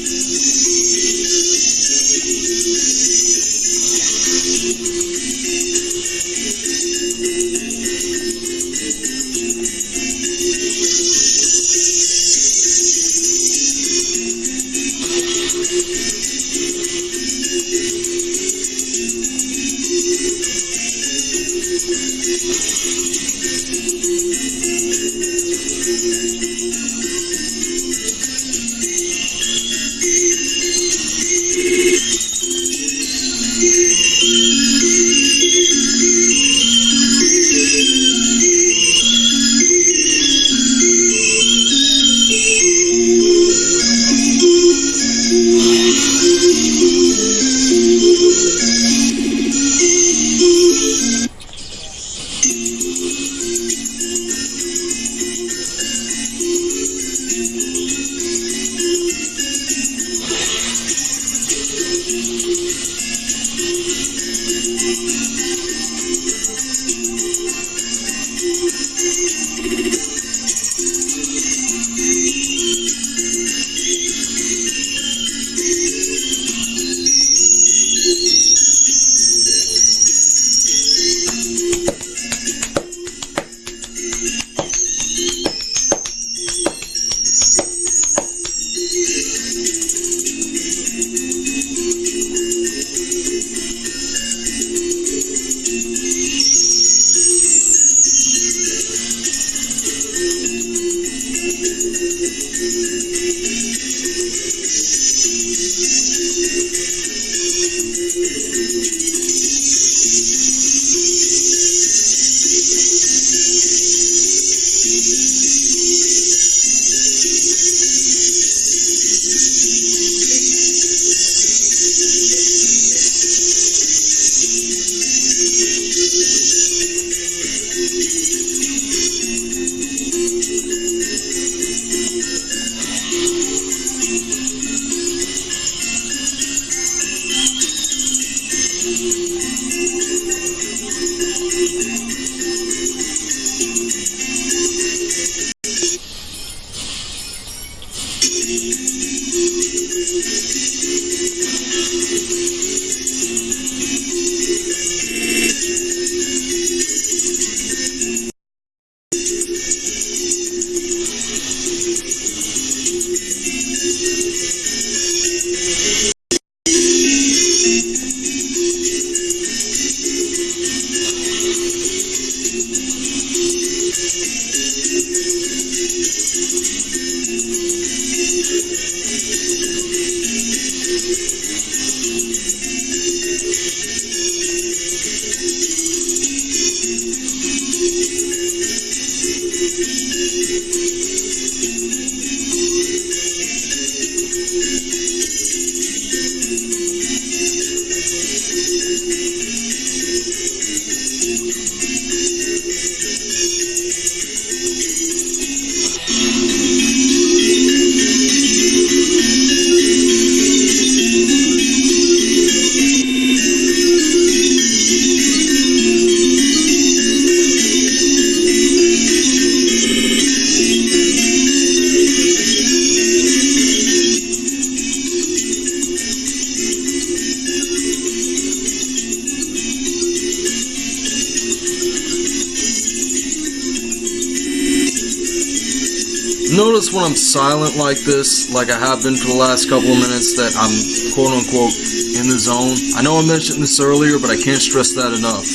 Like this, like I have been for the last couple of minutes, that I'm quote unquote in the zone. I know I mentioned this earlier, but I can't stress that enough.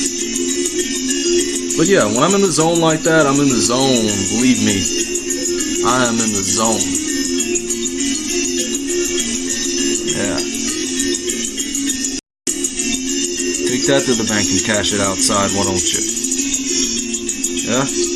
But yeah, when I'm in the zone like that, I'm in the zone. Believe me, I am in the zone. Yeah. Take that to the bank and cash it outside, why don't you? Yeah? Yeah,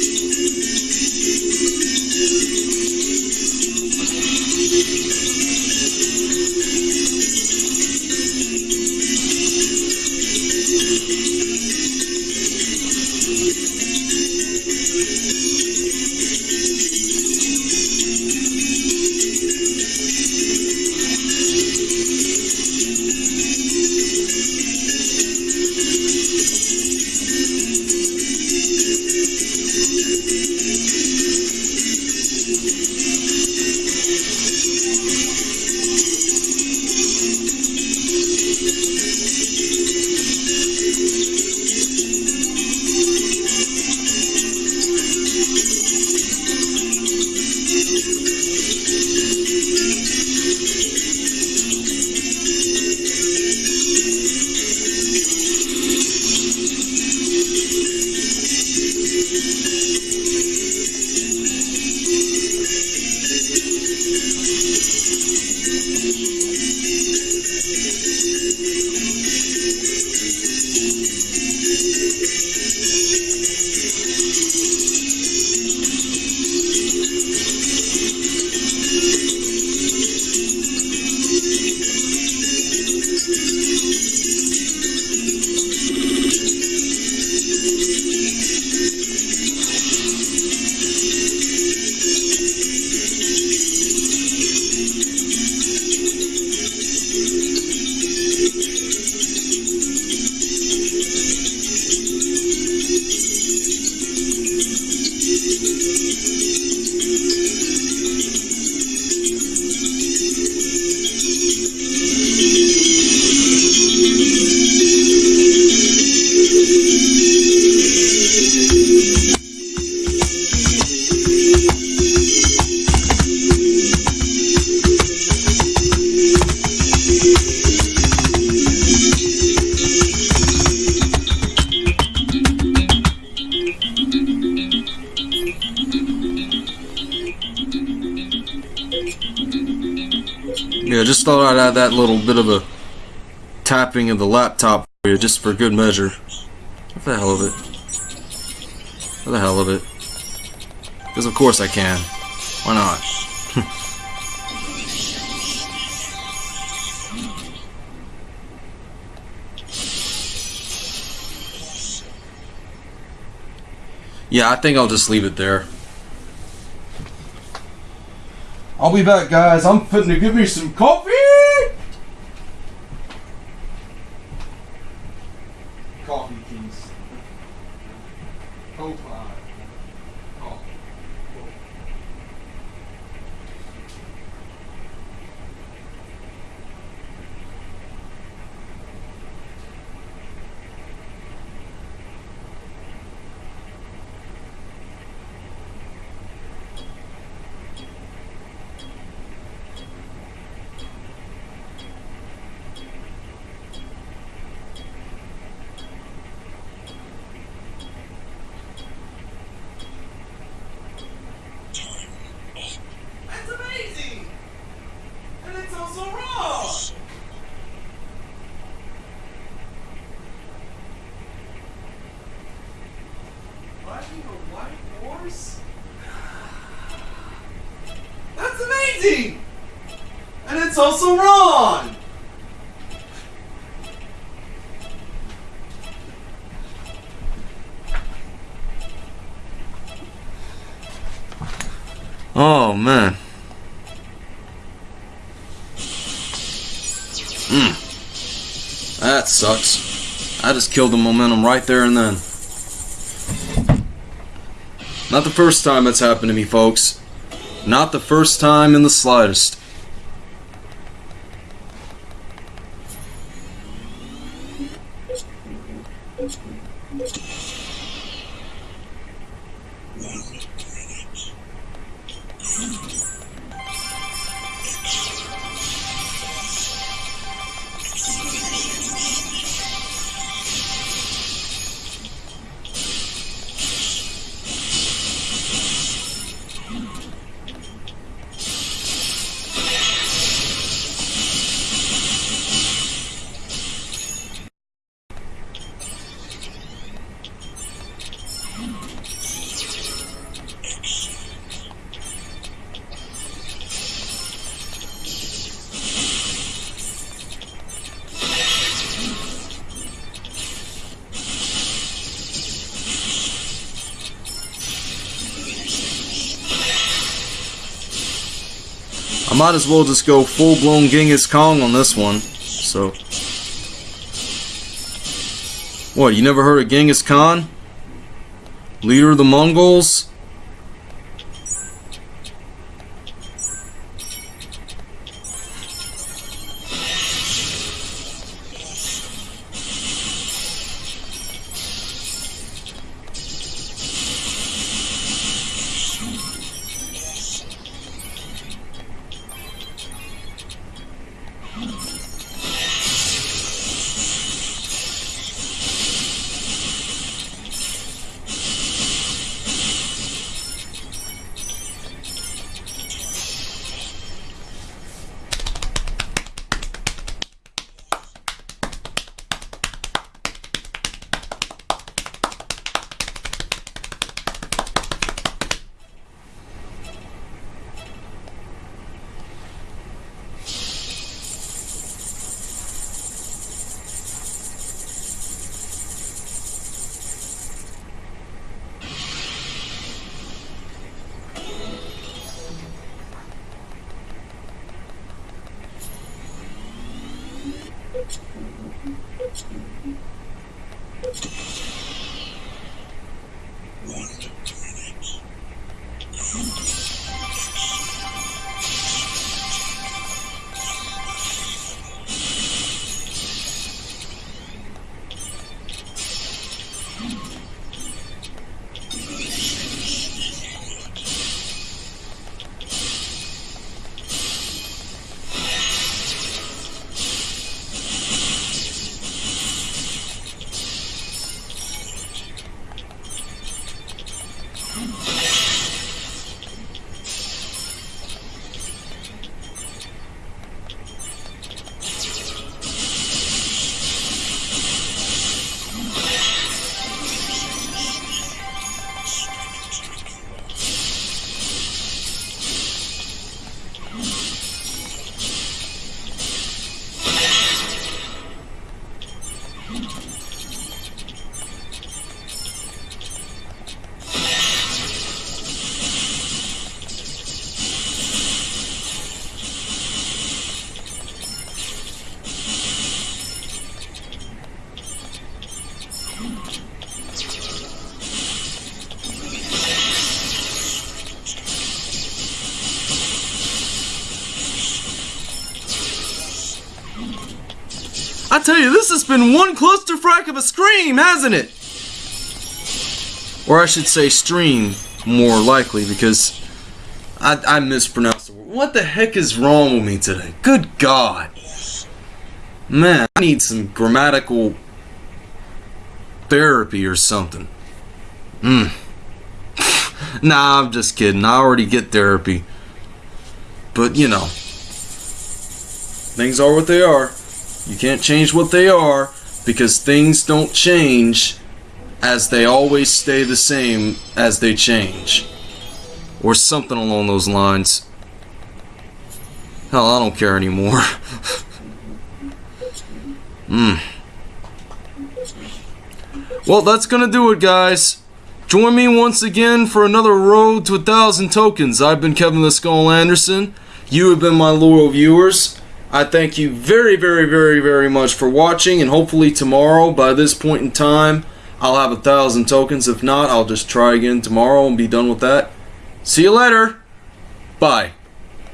add that little bit of a tapping of the laptop for you, just for good measure. What the hell of it? What the hell of it? Because of course I can. Why not? [laughs] yeah, I think I'll just leave it there. I'll be back, guys. I'm fitting to give me some. Coffee, please. Coffee. Coffee. Time up. That's amazing! And it's also wrong! Riding a white horse? That's amazing! And it's also wrong! Oh man. Hmm. That sucks. I just killed the momentum right there and then. Not the first time that's happened to me, folks. Not the first time in the slightest. Might as well just go full blown Genghis Kong on this one. So. What, you never heard of Genghis Khan? Leader of the Mongols? Tell you, this has been one clusterfuck of a scream, hasn't it? Or I should say stream, more likely, because I, I mispronounced the word. What the heck is wrong with me today? Good God. Man, I need some grammatical therapy or something. Hmm. [laughs] nah, I'm just kidding. I already get therapy. But, you know, things are what they are. You can't change what they are because things don't change as they always stay the same as they change. Or something along those lines. Hell, I don't care anymore. [laughs] Hmm. Well, that's gonna do it, guys. Join me once again for another road to a thousand tokens. I've been Kevin the Skull Anderson. You have been my loyal viewers. I thank you very, very, very, very much for watching, and hopefully tomorrow, by this point in time, I'll have a thousand tokens. If not, I'll just try again tomorrow and be done with that. See you later. Bye.